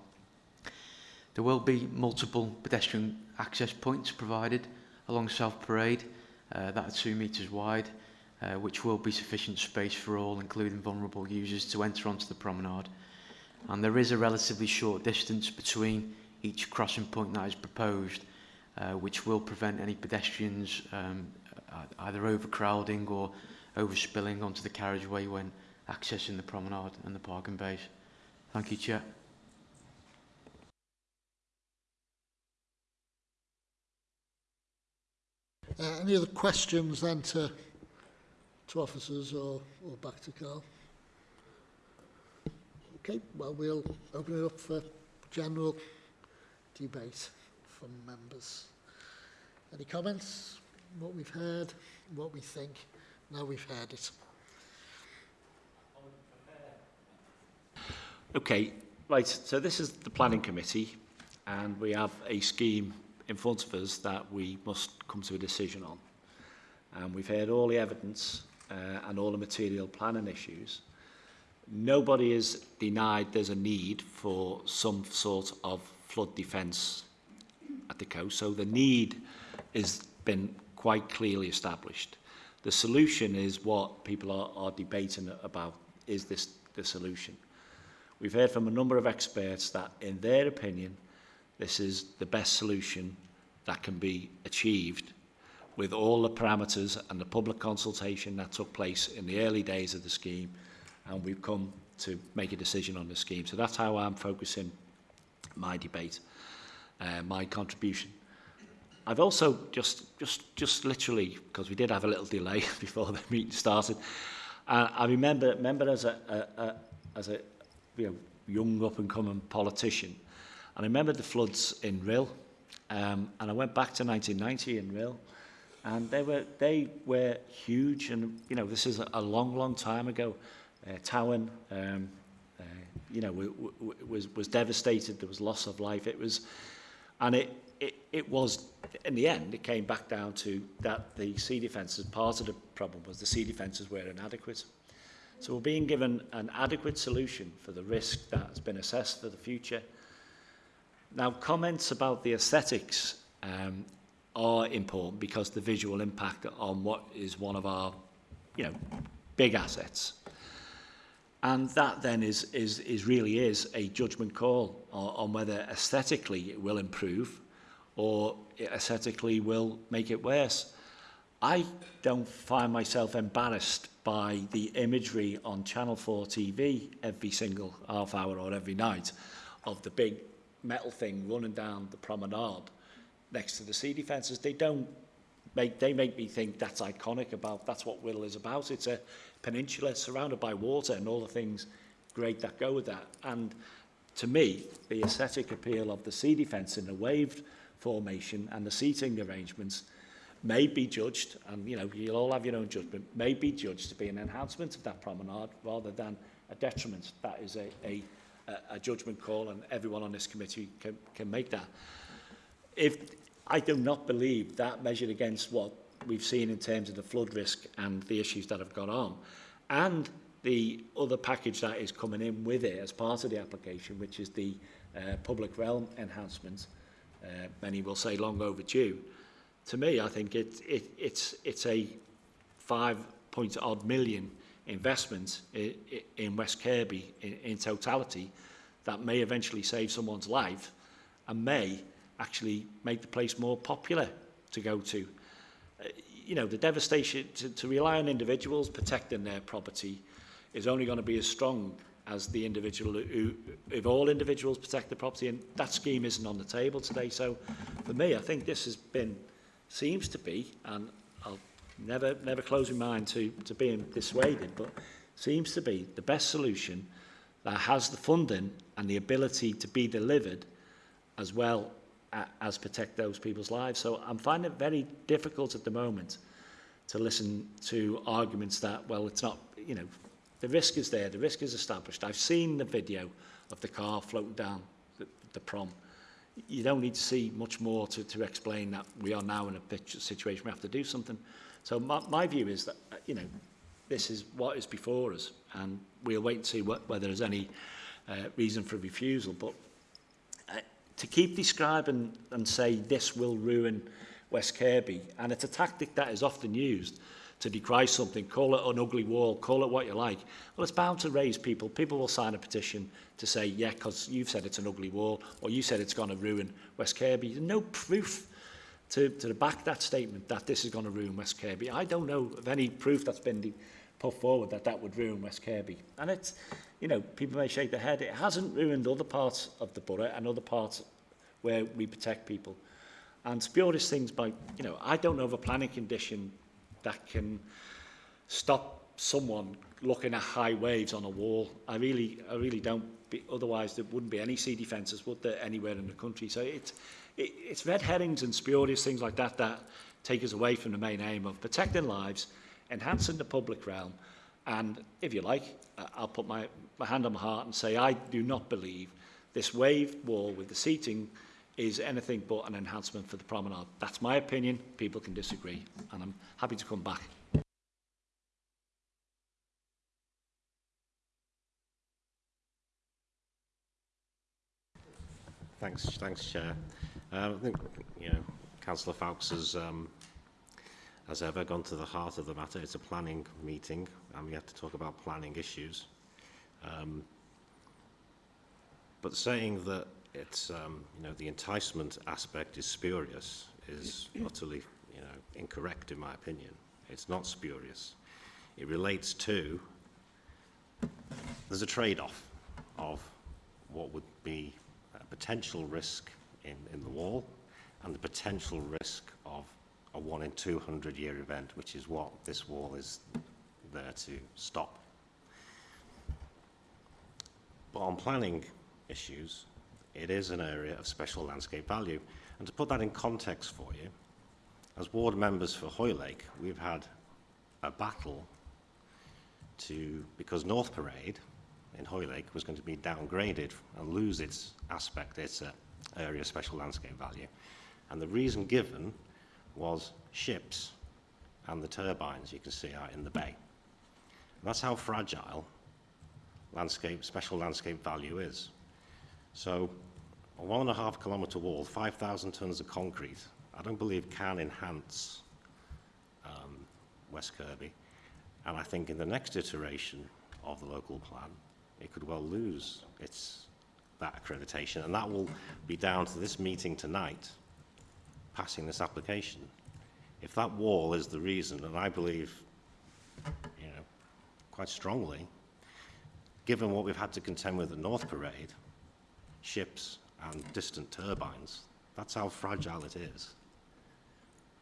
S15: There will be multiple pedestrian access points provided along South Parade uh, that are two metres wide uh, which will be sufficient space for all, including vulnerable users, to enter onto the promenade. And there is a relatively short distance between each crossing point that is proposed, uh, which will prevent any pedestrians um, e-, either overcrowding or overspilling onto the carriageway when accessing the promenade and the parking bays. Thank you, Chair.
S1: Uh, any other questions then to, to officers or, or back to Carl? Okay, well, we'll open it up for general debate. From members. Any comments? What we've heard, what we think, now we've heard it.
S4: Okay, right, so this is the planning committee and we have a scheme in front of us that we must come to a decision on. And we've heard all the evidence uh, and all the material planning issues, nobody is denied there's a need for some sort of flood defence at the coast. So the need has been quite clearly established. The solution is what people are, are debating about. Is this the solution? We've heard from a number of experts that, in their opinion, this is the best solution that can be achieved with all the parameters and the public consultation that took place in the early days of the scheme and we've come to make a decision on the scheme. So that's how I'm focusing my debate uh, my contribution. I've also just, just, just literally, because we did have a little delay before the meeting started, uh, I remember, remember as a, a, a as a you know, young up and coming politician, and I remember the floods in Rill, um, and I went back to 1990 in Rill, and they were they were huge, and you know this is a, long, long time ago. Uh, Towen, um, uh, you know, was was devastated. There was loss of life. It was and it, it it was in the end it came back down to that the sea defences part of the problem was the sea defences were inadequate so we're being given an adequate solution for the risk that has been assessed for the future now comments about the aesthetics um, are important because the visual impact on what is one of our, you know, big assets. And that then is, is, is really is a judgment call on, on whether aesthetically it will improve or aesthetically will make it worse. I don't find myself embarrassed by the imagery on Channel 4 TV every single half hour or every night of the big metal thing running down the promenade next to the sea defences. They don't make, they make me think that's iconic about, that's what Whittle is about. It's a peninsula surrounded by water and all the things great that go with that. And to me, the aesthetic appeal of the sea defence in the waved formation and the seating arrangements may be judged, and you know, you'll all have your own judgment, may be judged to be an enhancement of that promenade rather than a detriment. That is a, a, a judgment call and everyone on this committee can, can make that. If, I do not believe that measured against what we've seen in terms of the flood risk and the issues that have gone on, and the other package that is coming in with it as part of the application, which is the uh, public realm enhancement, uh, many will say long overdue. To me, I think it, it, it's, it's a five point odd million investment in, in West Kirby in, in totality that may eventually save someone's life and may actually make the place more popular to go to. Uh, you know, the devastation to, to rely on individuals protecting their property is only going to be as strong as the individual who, if all individuals protect the property, and that scheme isn't on the table today. So for me, I think this has been, seems to be, and I'll never, never close my mind to, to being dissuaded, but seems to be the best solution that has the funding and the ability to be delivered as well as protect those people's lives. So I'm finding it very difficult at the moment to listen to arguments that, well, it's not, you know, the risk is there, the risk is established. I've seen the video of the car floating down the, the prom. You don't need to see much more to, to explain that we are now in a situation we have to do something. So my, my view is that, uh, you know, this is what is before us and we'll wait and see what, whether there's any uh, reason for refusal. But to keep describing and say this will ruin West Kirby, and it's a tactic that is often used to decry something, call it an ugly wall, call it what you like. Well, it's bound to raise people. People will sign a petition to say, yeah, because you've said it's an ugly wall, or you said it's going to ruin West Kirby. There's no proof to, to back that statement that this is going to ruin West Kirby. I don't know of any proof that's been put forward that that would ruin West Kirby. And it's, you know, people may shake their head. It hasn't ruined other parts of the borough and other parts where we protect people. And spurious things by, you know, I don't know of a planning condition that can stop someone looking at high waves on a wall. I really, I really don't. Be, otherwise, there wouldn't be any sea defences, would there, anywhere in the country? So it's, it, it's red herrings and spurious things like that that take us away from the main aim of protecting lives, enhancing the public realm, and if you like, I'll put my, my hand on my heart and say I do not believe this wave wall with the seating is anything but an enhancement for the promenade. That's my opinion. People can disagree, and I'm happy to come back.
S9: Thanks, thanks, Chair. Uh, I think you know, Councillor Fawkes has, um, as ever, gone to the heart of the matter. It's a planning meeting, and we have to talk about planning issues. Um, but saying that it's um, you know the enticement aspect is spurious is utterly you know incorrect in my opinion. It's not spurious. It relates to there's a trade-off of what would be a potential risk in, in the wall and the potential risk of a one in 200 year event, which is what this wall is there to stop. But on planning issues, it is an area of special landscape value. And to put that in context for you, as ward members for Hoylake, we've had a battle to, because North Parade in Hoylake was going to be downgraded and lose its aspect, its uh, area of special landscape value. And the reason given was ships and the turbines you can see out in the bay. And that's how fragile landscape, special landscape value is. So a one and a half kilometre wall, 5,000 tonnes of concrete, I don't believe can enhance um, West Kirby. And I think in the next iteration of the local plan, it could well lose its that accreditation. And that will be down to this meeting tonight, passing this application. If that wall is the reason, and I believe, you know, quite strongly, given what we've had to contend with at North Parade, ships and distant turbines. That's how fragile it is.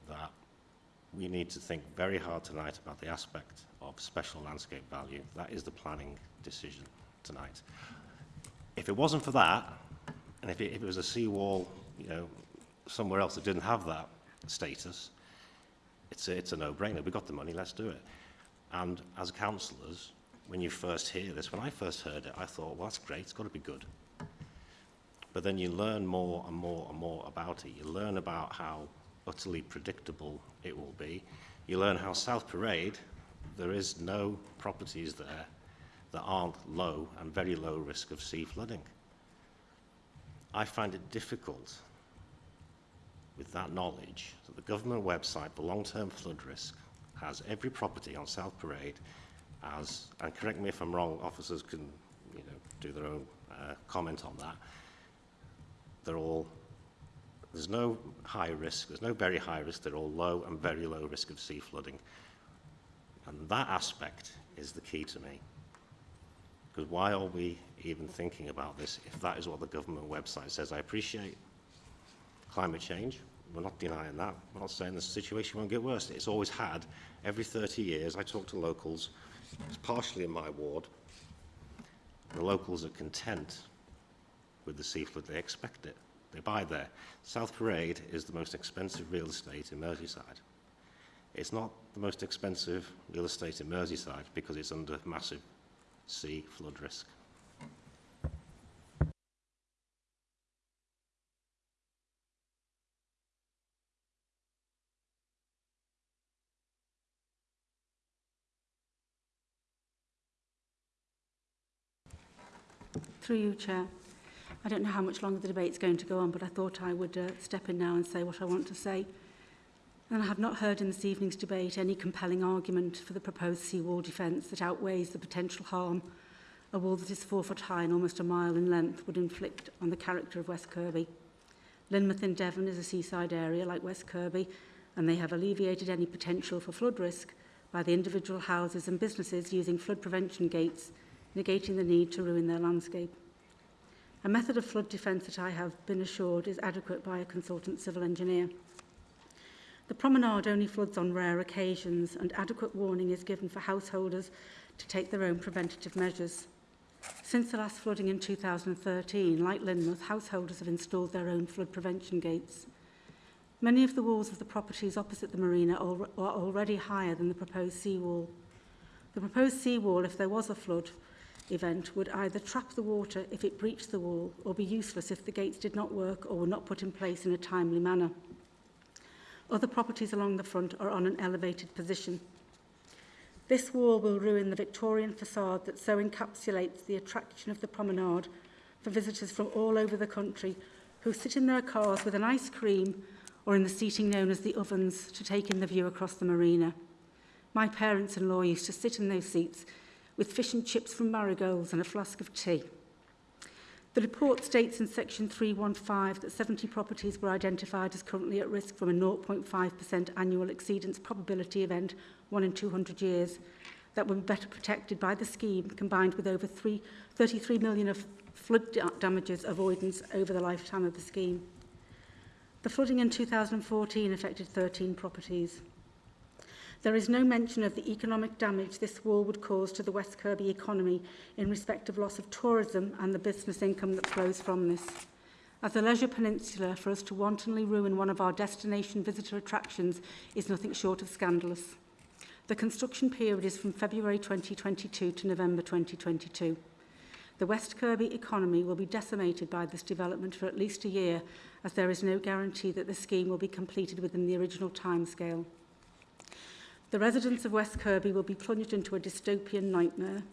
S9: That we need to think very hard tonight about the aspect of special landscape value. That is the planning decision tonight. If it wasn't for that, and if it, if it was a seawall, you know, somewhere else that didn't have that status, It's a, it's a no-brainer. We've got the money, let's do it. And as councillors, when you first hear this, when I first heard it, I thought, well, that's great, it's got to be good. But then you learn more and more and more about it. You learn about how utterly predictable it will be. You learn how South Parade, there is no properties there that aren't low and very low risk of sea flooding. I find it difficult with that knowledge that the government website for long-term flood risk has every property on South Parade as, and correct me if I'm wrong, officers can you know, do their own uh, comment on that, they're all, there's no high risk, there's no very high risk, they're all low and very low risk of sea flooding. And that aspect is the key to me. Because why are we even thinking about this if that is what the government website says? I appreciate climate change. We're not denying that. We're not saying the situation won't get worse. It's always had. Every 30 years, I talk to locals. It's partially in my ward. The locals are content with the seaflood. They expect it. They buy there. South Parade is the most expensive real estate in Merseyside. It's not the most expensive real estate in Merseyside because it's under massive sea flood risk.
S5: Through you, Chair. I don't know how much longer the debate's going to go on, but I thought I would uh, step in now and say what I want to say. And I have not heard in this evening's debate any compelling argument for the proposed seawall defence that outweighs the potential harm a wall that is four foot high and almost a mile in length would inflict on the character of West Kirby. Lynmouth in Devon is a seaside area like West Kirby, and they have alleviated any potential for flood risk by the individual houses and businesses using flood prevention gates, negating the need to ruin their landscape. A method of flood defence that I have been assured is adequate by a consultant civil engineer. The promenade only floods on rare occasions and adequate warning is given for householders to take their own preventative measures. Since the last flooding in 2013, like Lynmouth, householders have installed their own flood prevention gates. Many of the walls of the properties opposite the marina are already higher than the proposed seawall. The proposed seawall, if there was a flood event, would either trap the water if it breached the wall or be useless if the gates did not work or were not put in place in a timely manner. Other properties along the front are on an elevated position. This wall will ruin the Victorian facade that so encapsulates the attraction of the promenade for visitors from all over the country who sit in their cars with an ice cream or in the seating known as the ovens to take in the view across the marina. My parents-in-law used to sit in those seats with fish and chips from Marigolds and a flask of tea. The report states in section 315 that 70 properties were identified as currently at risk from a 0.5% annual exceedance probability event one in 200 years that were better protected by the scheme combined with over three, 33 million of flood damages avoidance over the lifetime of the scheme. The flooding in 2014 affected 13 properties. There is no mention of the economic damage this wall would cause to the West Kirby economy in respect of loss of tourism and the business income that flows from this. As a leisure peninsula, for us to wantonly ruin one of our destination visitor attractions is nothing short of scandalous. The construction period is from February 2022 to November 2022. The West Kirby economy will be decimated by this development for at least a year, as there is no guarantee that the scheme will be completed within the original timescale. The residents of West Kirby will be plunged into a dystopian nightmare.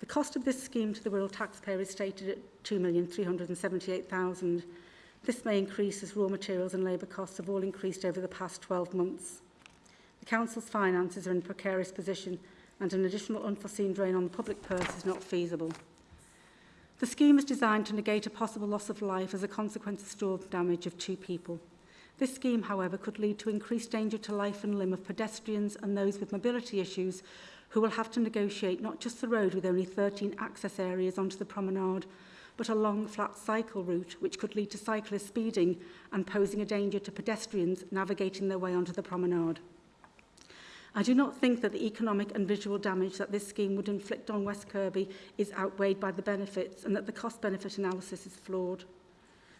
S5: The cost of this scheme to the Wirral taxpayer is stated at £2,378,000. This may increase as raw materials and labour costs have all increased over the past 12 months. The Council's finances are in a precarious position and an additional unforeseen drain on the public purse is not feasible. The scheme is designed to negate a possible loss of life as a consequence of storm damage of two people. This scheme, however, could lead to increased danger to life and limb of pedestrians and those with mobility issues who will have to negotiate not just the road with only 13 access areas onto the promenade, but a long flat cycle route which could lead to cyclists speeding and posing a danger to pedestrians navigating their way onto the promenade. I do not think that the economic and visual damage that this scheme would inflict on West Kirby is outweighed by the benefits and that the cost-benefit analysis is flawed.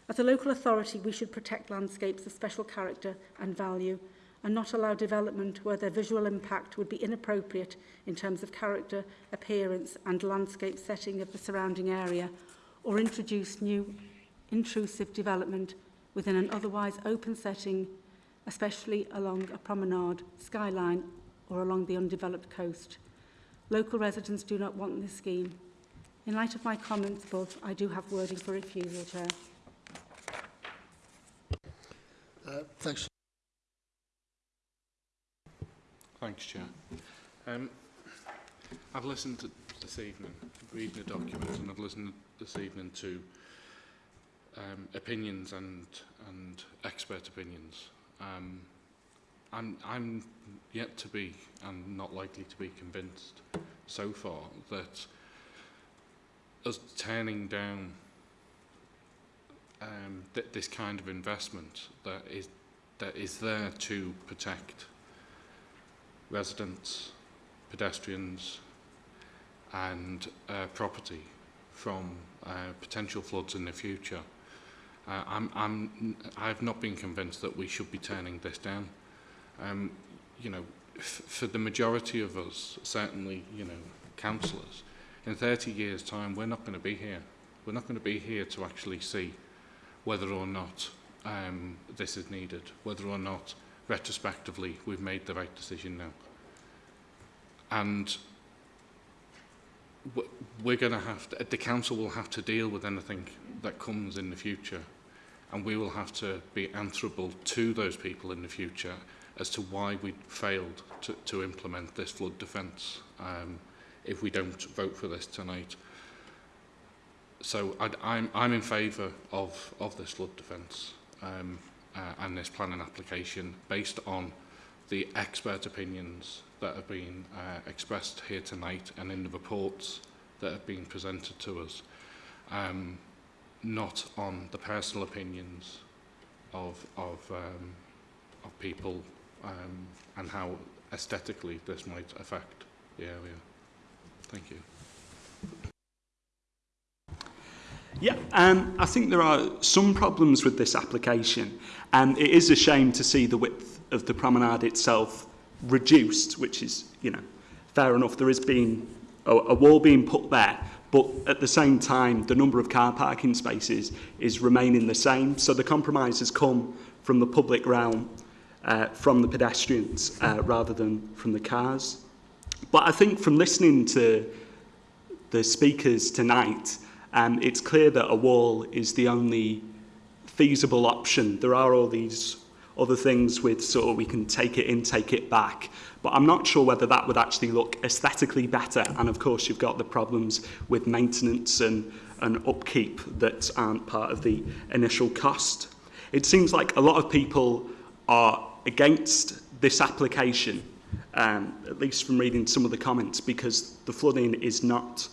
S5: As a local authority, we should protect landscapes of special character and value, and not allow development where their visual impact would be inappropriate in terms of character, appearance and landscape setting of the surrounding area, or introduce new intrusive development within an otherwise open setting, especially along a promenade, skyline or along the undeveloped coast. Local residents do not want this scheme. In light of my comments above, I do have wording for refusal, Chair.
S1: Uh, thanks.
S16: Thanks, Chair. Um, I've listened to this evening, reading the document, and I've listened this evening to um, opinions and and expert opinions. Um, I'm I'm yet to be and not likely to be convinced so far that us turning down um, th this kind of investment that is that is there to protect residents, pedestrians, and uh, property from uh, potential floods in the future. Uh, I'm, I'm, I've not been convinced that we should be turning this down. Um, you know, for the majority of us, certainly, you know, councillors, in 30 years' time, we're not going to be here. We're not going to be here to actually see whether or not um, this is needed, whether or not retrospectively we've made the right decision now. And we're going to have to, the council will have to deal with anything that comes in the future and we will have to be answerable to those people in the future as to why we failed to, to implement this flood defence um, if we don't vote for this tonight. So I'd, I'm, I'm in favour of, of this flood defence um, uh, and this planning application based on the expert opinions that have been uh, expressed here tonight and in the reports that have been presented to us, um, not on the personal opinions of, of, um, of people um, and how aesthetically this might affect the area. Thank you.
S10: Yeah, um, I think there are some problems with this application. and um, it is a shame to see the width of the promenade itself reduced, which is, you know, fair enough. There is being a, a wall being put there, but at the same time, the number of car parking spaces is remaining the same. So the compromise has come from the public realm, uh, from the pedestrians, uh, rather than from the cars. But I think from listening to the speakers tonight, um, it's clear that a wall is the only feasible option. There are all these other things with sort of we can take it in, take it back. But I'm not sure whether that would actually look aesthetically better. And of course, you've got the problems with maintenance and, and upkeep that aren't part of the initial cost. It seems like a lot of people are against this application, um, at least from reading some of the comments, because the flooding is not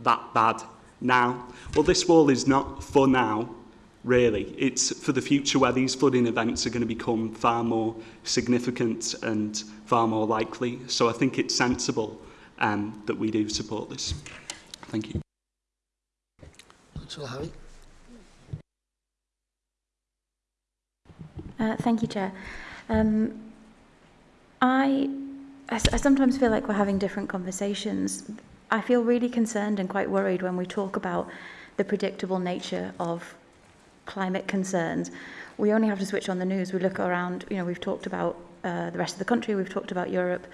S10: that bad now. Well, this wall is not for now, really. It's for the future where these flooding events are going to become far more significant and far more likely. So I think it's sensible um, that we do support this. Thank you.
S1: Councillor Harry.
S8: Uh, thank you, Chair. Um, I, I, I sometimes feel like we're having different conversations. I feel really concerned and quite worried when we talk about the predictable nature of climate concerns. We only have to switch on the news. We look around, you know, we've talked about uh, the rest of the country, we've talked about Europe,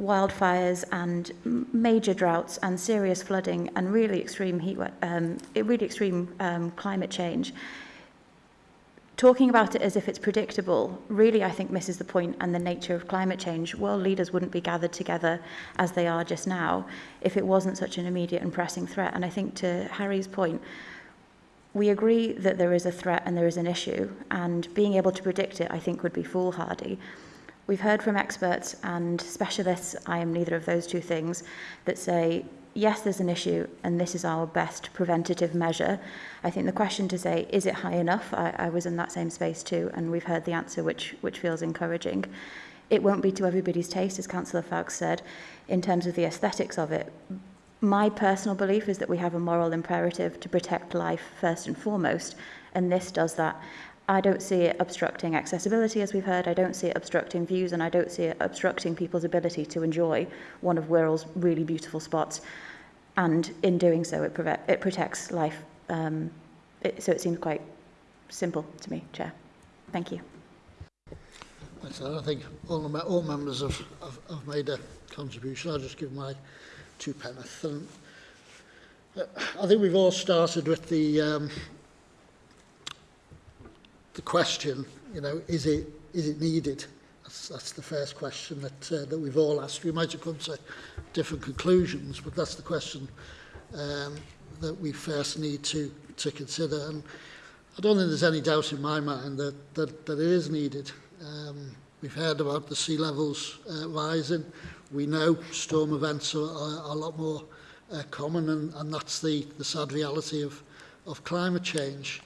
S8: wildfires and major droughts and serious flooding and really extreme heat, um, really extreme um, climate change talking about it as if it's predictable really, I think, misses the point and the nature of climate change. World leaders wouldn't be gathered together as they are just now if it wasn't such an immediate and pressing threat. And I think to Harry's point, we agree that there is a threat and there is an issue, and being able to predict it, I think, would be foolhardy. We've heard from experts and specialists, I am neither of those two things, that say yes, there's an issue and this is our best preventative measure. I think the question to say, is it high enough? I, I was in that same space too, and we've heard the answer, which, which feels encouraging. It won't be to everybody's taste, as Councillor Fawkes said, in terms of the aesthetics of it. My personal belief is that we have a moral imperative to protect life first and foremost, and this does that. I don't see it obstructing accessibility, as we've heard. I don't see it obstructing views, and I don't see it obstructing people's ability to enjoy one of Wirral's really beautiful spots. And in doing so, it, it protects life. Um, it, so it seems quite simple to me, Chair. Thank you.
S1: I think all, all members have, have, have made a contribution. I'll just give my two penneth. And, uh, I think we've all started with the um, the question, you know, is it is it needed? That's, that's the first question that uh, that we've all asked. We might have come to different conclusions, but that's the question um, that we first need to to consider. And I don't think there's any doubt in my mind that that, that it is needed. Um, we've heard about the sea levels uh, rising. We know storm events are, are, a lot more uh, common, and, and that's the, the sad reality of, of climate change.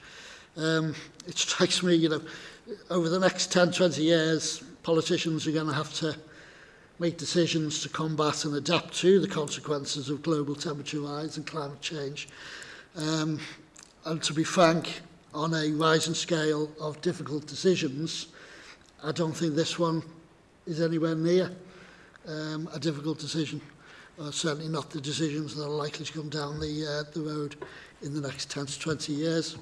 S1: Um, it strikes me, you know, over the next 10, 20 years, politicians are going to have to make decisions to combat and adapt to the consequences of global temperature rise and climate change. Um, and to be frank, on a rising scale of difficult decisions, I don't think this one is anywhere near um, a difficult decision. Uh, certainly not the decisions that are likely to come down the, uh, the road in the next 10 to 20 years.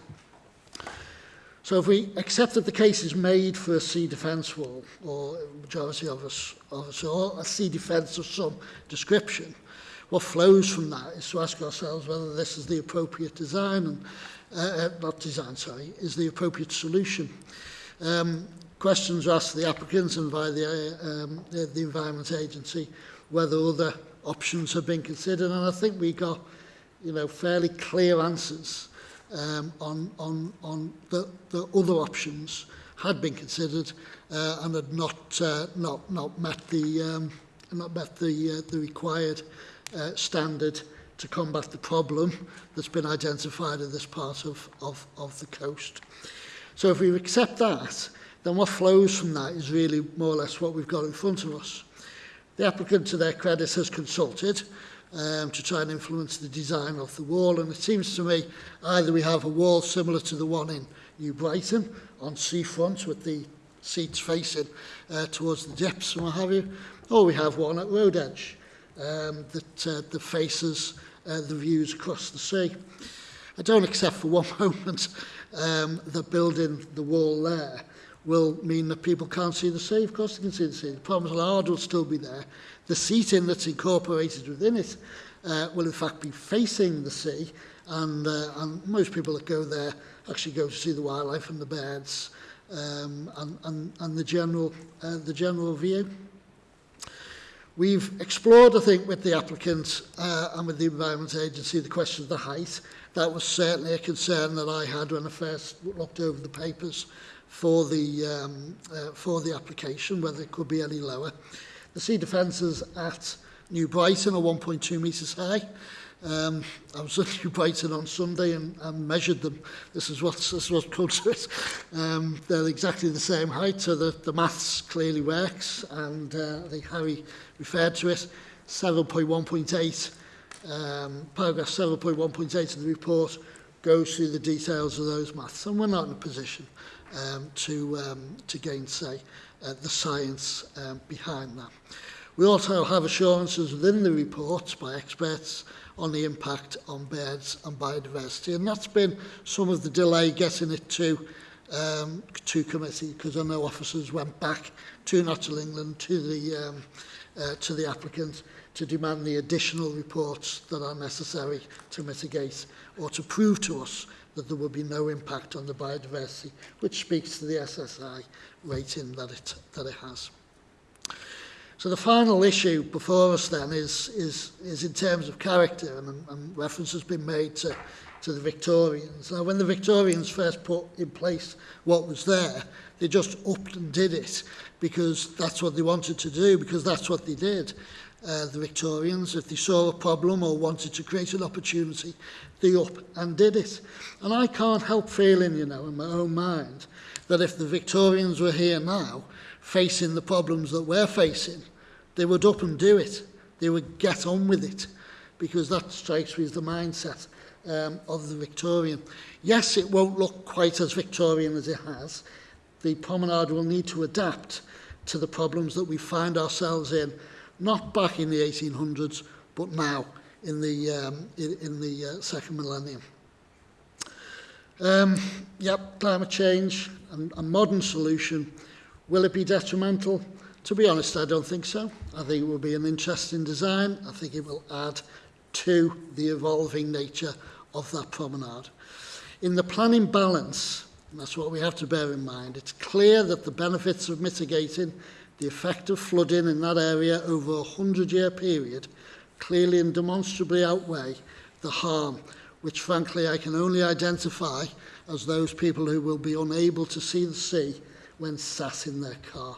S1: So if we accept that the case is made for a sea defence wall, or majority of us, of us or a sea defence of some description, what flows from that is to ask ourselves whether this is the appropriate design, and uh, uh not design, sorry, is the appropriate solution. Um, questions are asked the applicants and by the, uh, um, the, the Environment Agency whether other options have been considered, and I think we got, you know, fairly clear answers um, on, on, on the, the other options had been considered uh, and had not, uh, not, not met the, um, not met the, uh, the required uh, standard to combat the problem that's been identified in this part of, of, of the coast. So if we accept that, then what flows from that is really more or less what we've got in front of us. The applicant to their credit has consulted um, to try and influence the design of the wall. And it seems to me either we have a wall similar to the one in New Brighton on seafront with the seats facing uh, towards the depths and what have you, or we have one at Road Edge um, that, uh, that faces uh, the views across the sea. I don't accept for one moment um, that building the wall there will mean that people can't see the sea. Of course they can see the sea. The problems of hard will still be there. The seating that's incorporated within it uh, will in fact be facing the sea and, uh, and most people that go there actually go to see the wildlife and the birds um, and, and, and the, general, uh, the general view. We've explored, I think, with the applicant uh, and with the Environment Agency the question of the height. That was certainly a concern that I had when I first looked over the papers for the, um, uh, for the application, whether it could be any lower. Uh, The sea defences at New Brighton are 1.2 metres high. Um, I was at New Brighton on Sunday and, and measured them. This is what this is what comes to it. Um, they're exactly the same height, so the, the maths clearly works. And uh, I think Harry referred to it. 7.1.8, um, paragraph 7.1.8 of the report goes through the details of those maths, and we're not in a position um, to um, to gainsay uh, the science um, behind that. We also have assurances within the reports by experts on the impact on birds and biodiversity. And that's been some of the delay getting it to um, to committee because I know officers went back to Natural England to the um, uh, to the applicant to demand the additional reports that are necessary to mitigate or to prove to us that there would be no impact on the biodiversity, which speaks to the SSI rating that it, that it has. So the final issue before us then is, is, is in terms of character, and, and reference has been made to, to the Victorians. Now, when the Victorians first put in place what was there, they just upped and did it because that's what they wanted to do, because that's what they did. Uh, the Victorians, if they saw a problem or wanted to create an opportunity, they up and did it. And I can't help feeling, you know, in my own mind, that if the Victorians were here now, facing the problems that we're facing, they would up and do it. They would get on with it, because that strikes me as the mindset um, of the Victorian. Yes, it won't look quite as Victorian as it has. The promenade will need to adapt to the problems that we find ourselves in, not back in the 1800s, but now in the, um, in, in the uh, second millennium. Um, yep, climate change and a modern solution. Will it be detrimental? To be honest, I don't think so. I think it will be an interesting design. I think it will add to the evolving nature of that promenade. In the planning balance, and that's what we have to bear in mind, it's clear that the benefits of mitigating the effect of flooding in that area over a 100-year period clearly and demonstrably outweigh the harm, which frankly I can only identify as those people who will be unable to see the sea when sat in their car.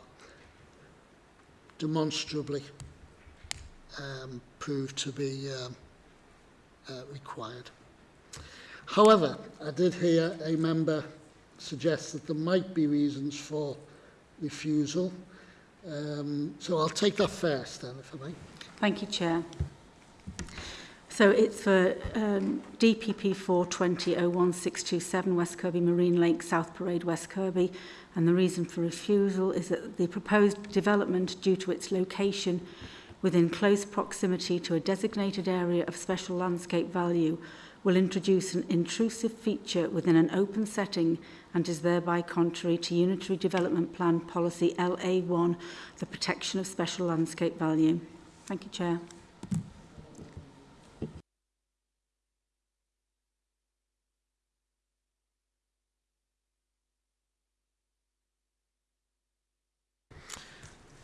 S1: Demonstrably um, proved to be um, uh, required. However, I did hear a member suggest that there might be reasons for refusal. Um, so I'll take that first then, if I may.
S5: Thank you, Chair. So it's for um, DPP 420-01627 West Kirby Marine Lake, South Parade, West Kirby. And the reason for refusal is that the proposed development, due to its location within close proximity to a designated area of special landscape value, will introduce an intrusive feature within an open setting and is thereby contrary to Unitary Development Plan Policy LA1, the protection of special landscape value. Thank you, Chair.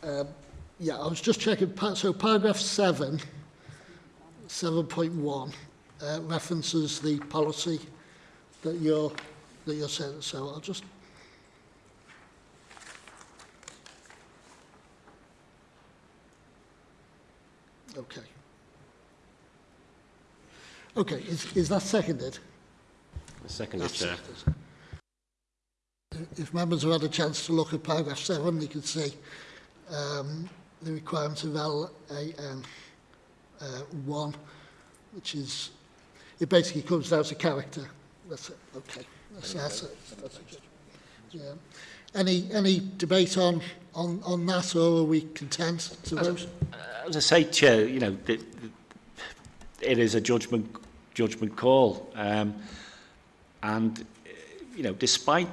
S1: Um, yeah, I was just checking. So paragraph 7, 7.1, uh, references the policy that you're, that you're saying. So I'll just... Okay. Okay, is, is that seconded?
S9: Seconded, Chair.
S1: seconded. If members have had a chance to look at paragraph 7, they can see um, the requirement of LAN uh, 1, which is, it basically comes down to character. That's it, okay. That's, that's, it. that's it. Yeah. Any, any debate on, on, on that, or are we content to vote?
S4: As I say, Chair, you know, it, it is a judgment, judgment call. Um, and, you know, despite,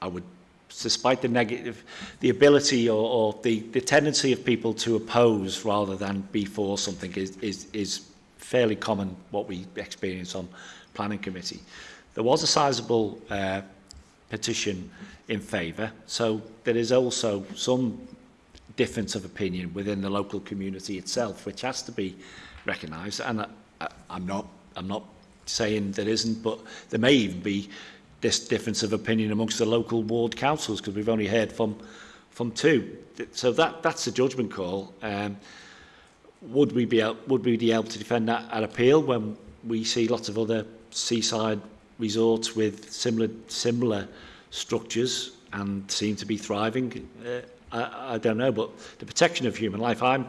S4: I would despite the negative, the ability or, or the, the tendency of people to oppose rather than be for something is, is, is fairly common what we experience on planning committee. There was a sizable uh, petition in favour, so there is also some difference of opinion within the local community itself, which has to be recognised. And I, I, I'm not, I'm not saying there isn't, but there may even be this difference of opinion amongst the local ward councils because we've only heard from from two. So that that's a judgment call. Um, would we be able, would we be able to defend that at appeal when we see lots of other seaside resorts with similar similar structures and seem to be thriving? Uh, I, I don't know, but the protection of human life, I'm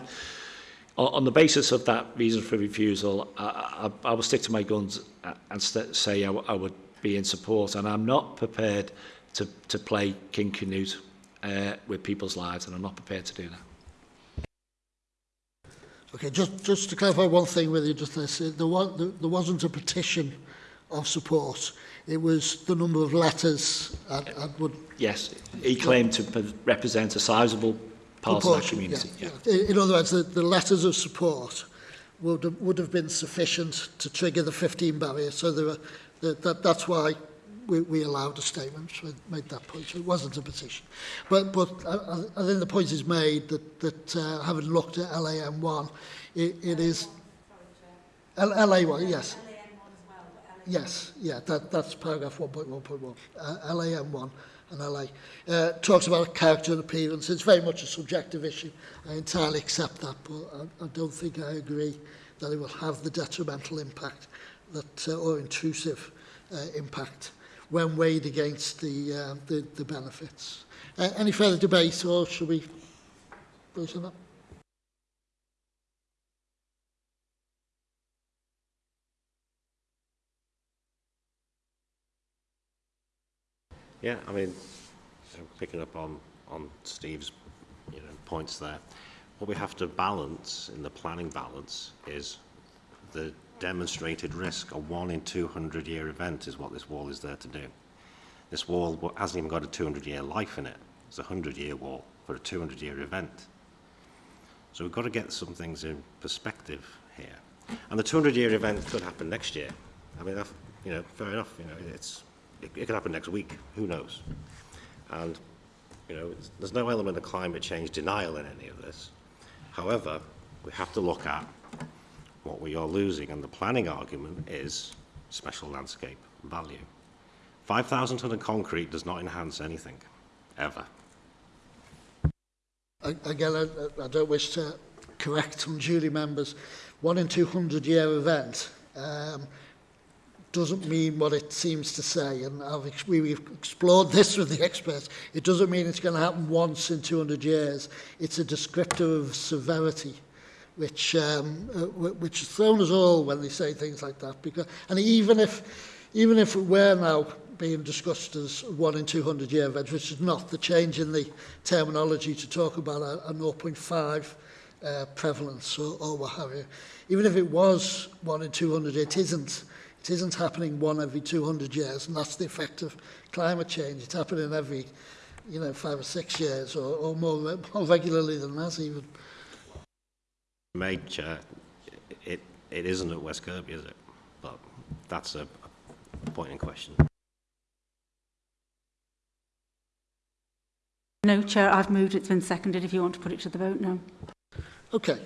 S4: on the basis of that reason for refusal, I, I, I will stick to my guns uh, and say I, I would be in support. And I'm not prepared to, to play King Canute uh, with people's lives, and I'm not prepared to do that.
S1: Okay, just, just to clarify one thing with you, just this, there, was, there wasn't a petition of support. It was the number of letters and, and would...
S4: Yes, he claimed to represent a sizable part of that community.
S1: Yeah. Yeah. In other words, the, the letters of support would, would have been sufficient to trigger the 15 barrier. So there were the, that, that's why we, we allowed a statement, so made that point. So it wasn't a petition. But, but I, I think the point is made that, that uh, having looked at LAM1, it, it is... L LA1, yes. Yes, yeah, that, that's paragraph 1.1.1. Uh, LAM1 and LA. Uh, talks about character and appearance. It's very much a subjective issue. I entirely accept that, but I, I don't think I agree that it will have the detrimental impact that uh, or intrusive uh, impact when weighed against the, uh, the, the benefits. Uh, any further debate or should we vote on that?
S9: Yeah, I mean, picking up on, on Steve's you know, points there, what we have to balance in the planning balance is the demonstrated risk. A one in 200 year event is what this wall is there to do. This wall hasn't even got a 200 year life in it. It's a 100 year wall for a 200 year event. So we've got to get some things in perspective here. And the 200 year event could happen next year. I mean, you know, fair enough. You know, it's, it, it could happen next week. Who knows? And, you know, there's no element of climate change denial in any of this. However, we have to look at what we are losing, and the planning argument is special landscape value. 5,000 tonne of concrete does not enhance anything, ever.
S1: Again, I, I don't wish to correct unduly members. One in 200 year event um, doesn't mean what it seems to say. And I've, ex- we- we've explored this with the experts. It doesn't mean it's going to happen once in 200 years. It's a descriptor of severity, which, um, uh, which has thrown us all when they say things like that. Because, and even if, even if it were now being discussed as one in 200 year event, which is not the change in the terminology to talk about a, a 0.5 uh, prevalence or, or what have you. Even if it was one in 200, it isn't. It isn't happening one every 200 years, and that's the effect of climate change. It's happening every, you know, five or six years, or, or more, more regularly than that even.
S9: Made, Chair, it, it isn't at West Kirby, is it? But that's a, a point in question.
S5: No, Chair, I've moved, it's been seconded, if you want to put it to the vote now.
S1: Okay,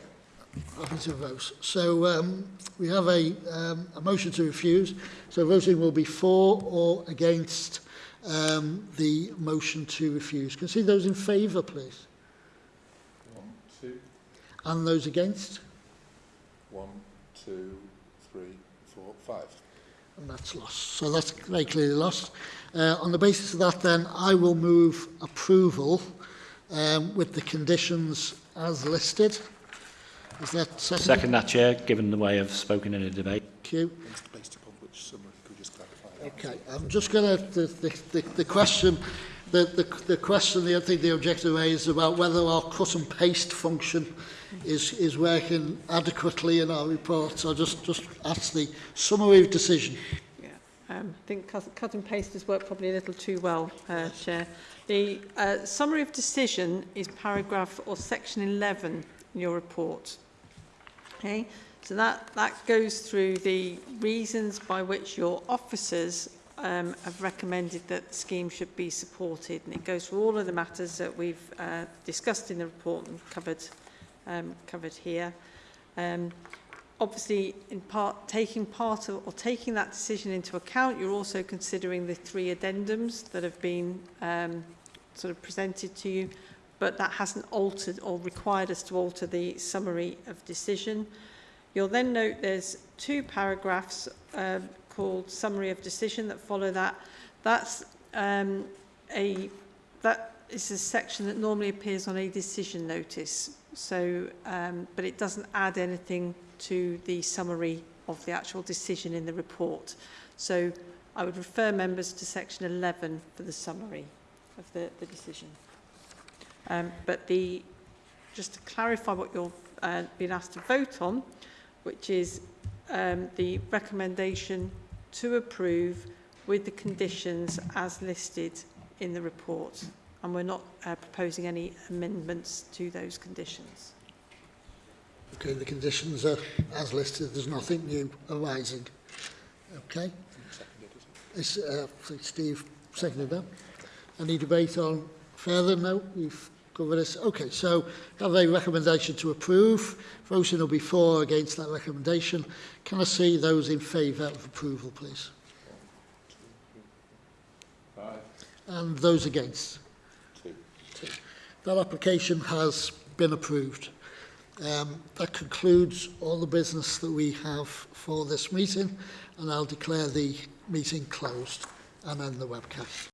S1: happy to vote. So um, we have a, um, a motion to refuse. So voting will be for or against um, the motion to refuse. Can I see those in favour, please? And those against?
S6: One, two, three, four, five.
S1: And that's lost. So that's very clearly lost. Uh, on the basis of that, then, I will move approval um, with the conditions as listed. Is that second?
S4: Second that, Chair, given the way I've spoken in a debate.
S1: Thank you.
S6: Based upon which summary, could just clarify that?
S1: Okay, I'm just going to, the, the, the, the question, the, the, the question, the I think the objective A is about whether our cut and paste function is, is working adequately in our report. So just, just ask the summary of decision.
S11: Yeah. Um, I think cut, cut and paste has worked probably a little too well, uh, Chair. The uh, summary of decision is paragraph or section 11 in your report. Okay, so that, that goes through the reasons by which your officers um, have recommended that the scheme should be supported and it goes through all of the matters that we've uh, discussed in the report and covered um, covered here. Um, obviously, in part, taking part of, or taking that decision into account, you're also considering the three addendums that have been um, sort of presented to you, but that hasn't altered or required us to alter the summary of decision. You'll then note there's two paragraphs um, called summary of decision that follow that. That's um, a that is a section that normally appears on a decision notice. So, um, but it doesn't add anything to the summary of the actual decision in the report. So I would refer members to section 11 for the summary of the, the decision. Um, but the, just to clarify what you're uh, being asked to vote on, which is um, the recommendation to approve with the conditions as listed in the report and we're not uh, proposing any amendments to those conditions.
S1: Okay, the conditions are as listed. There's nothing new arising. Okay. It's, uh, Steve seconded that. Any debate on further? No, we've covered this. Okay, so have a recommendation to approve. Voting will be for against that recommendation. Can I see those in favour of approval, please?
S6: Five.
S1: And those against? That application has been approved. Um, that concludes all the business that we have for this meeting and I'll declare the meeting closed and end the webcast.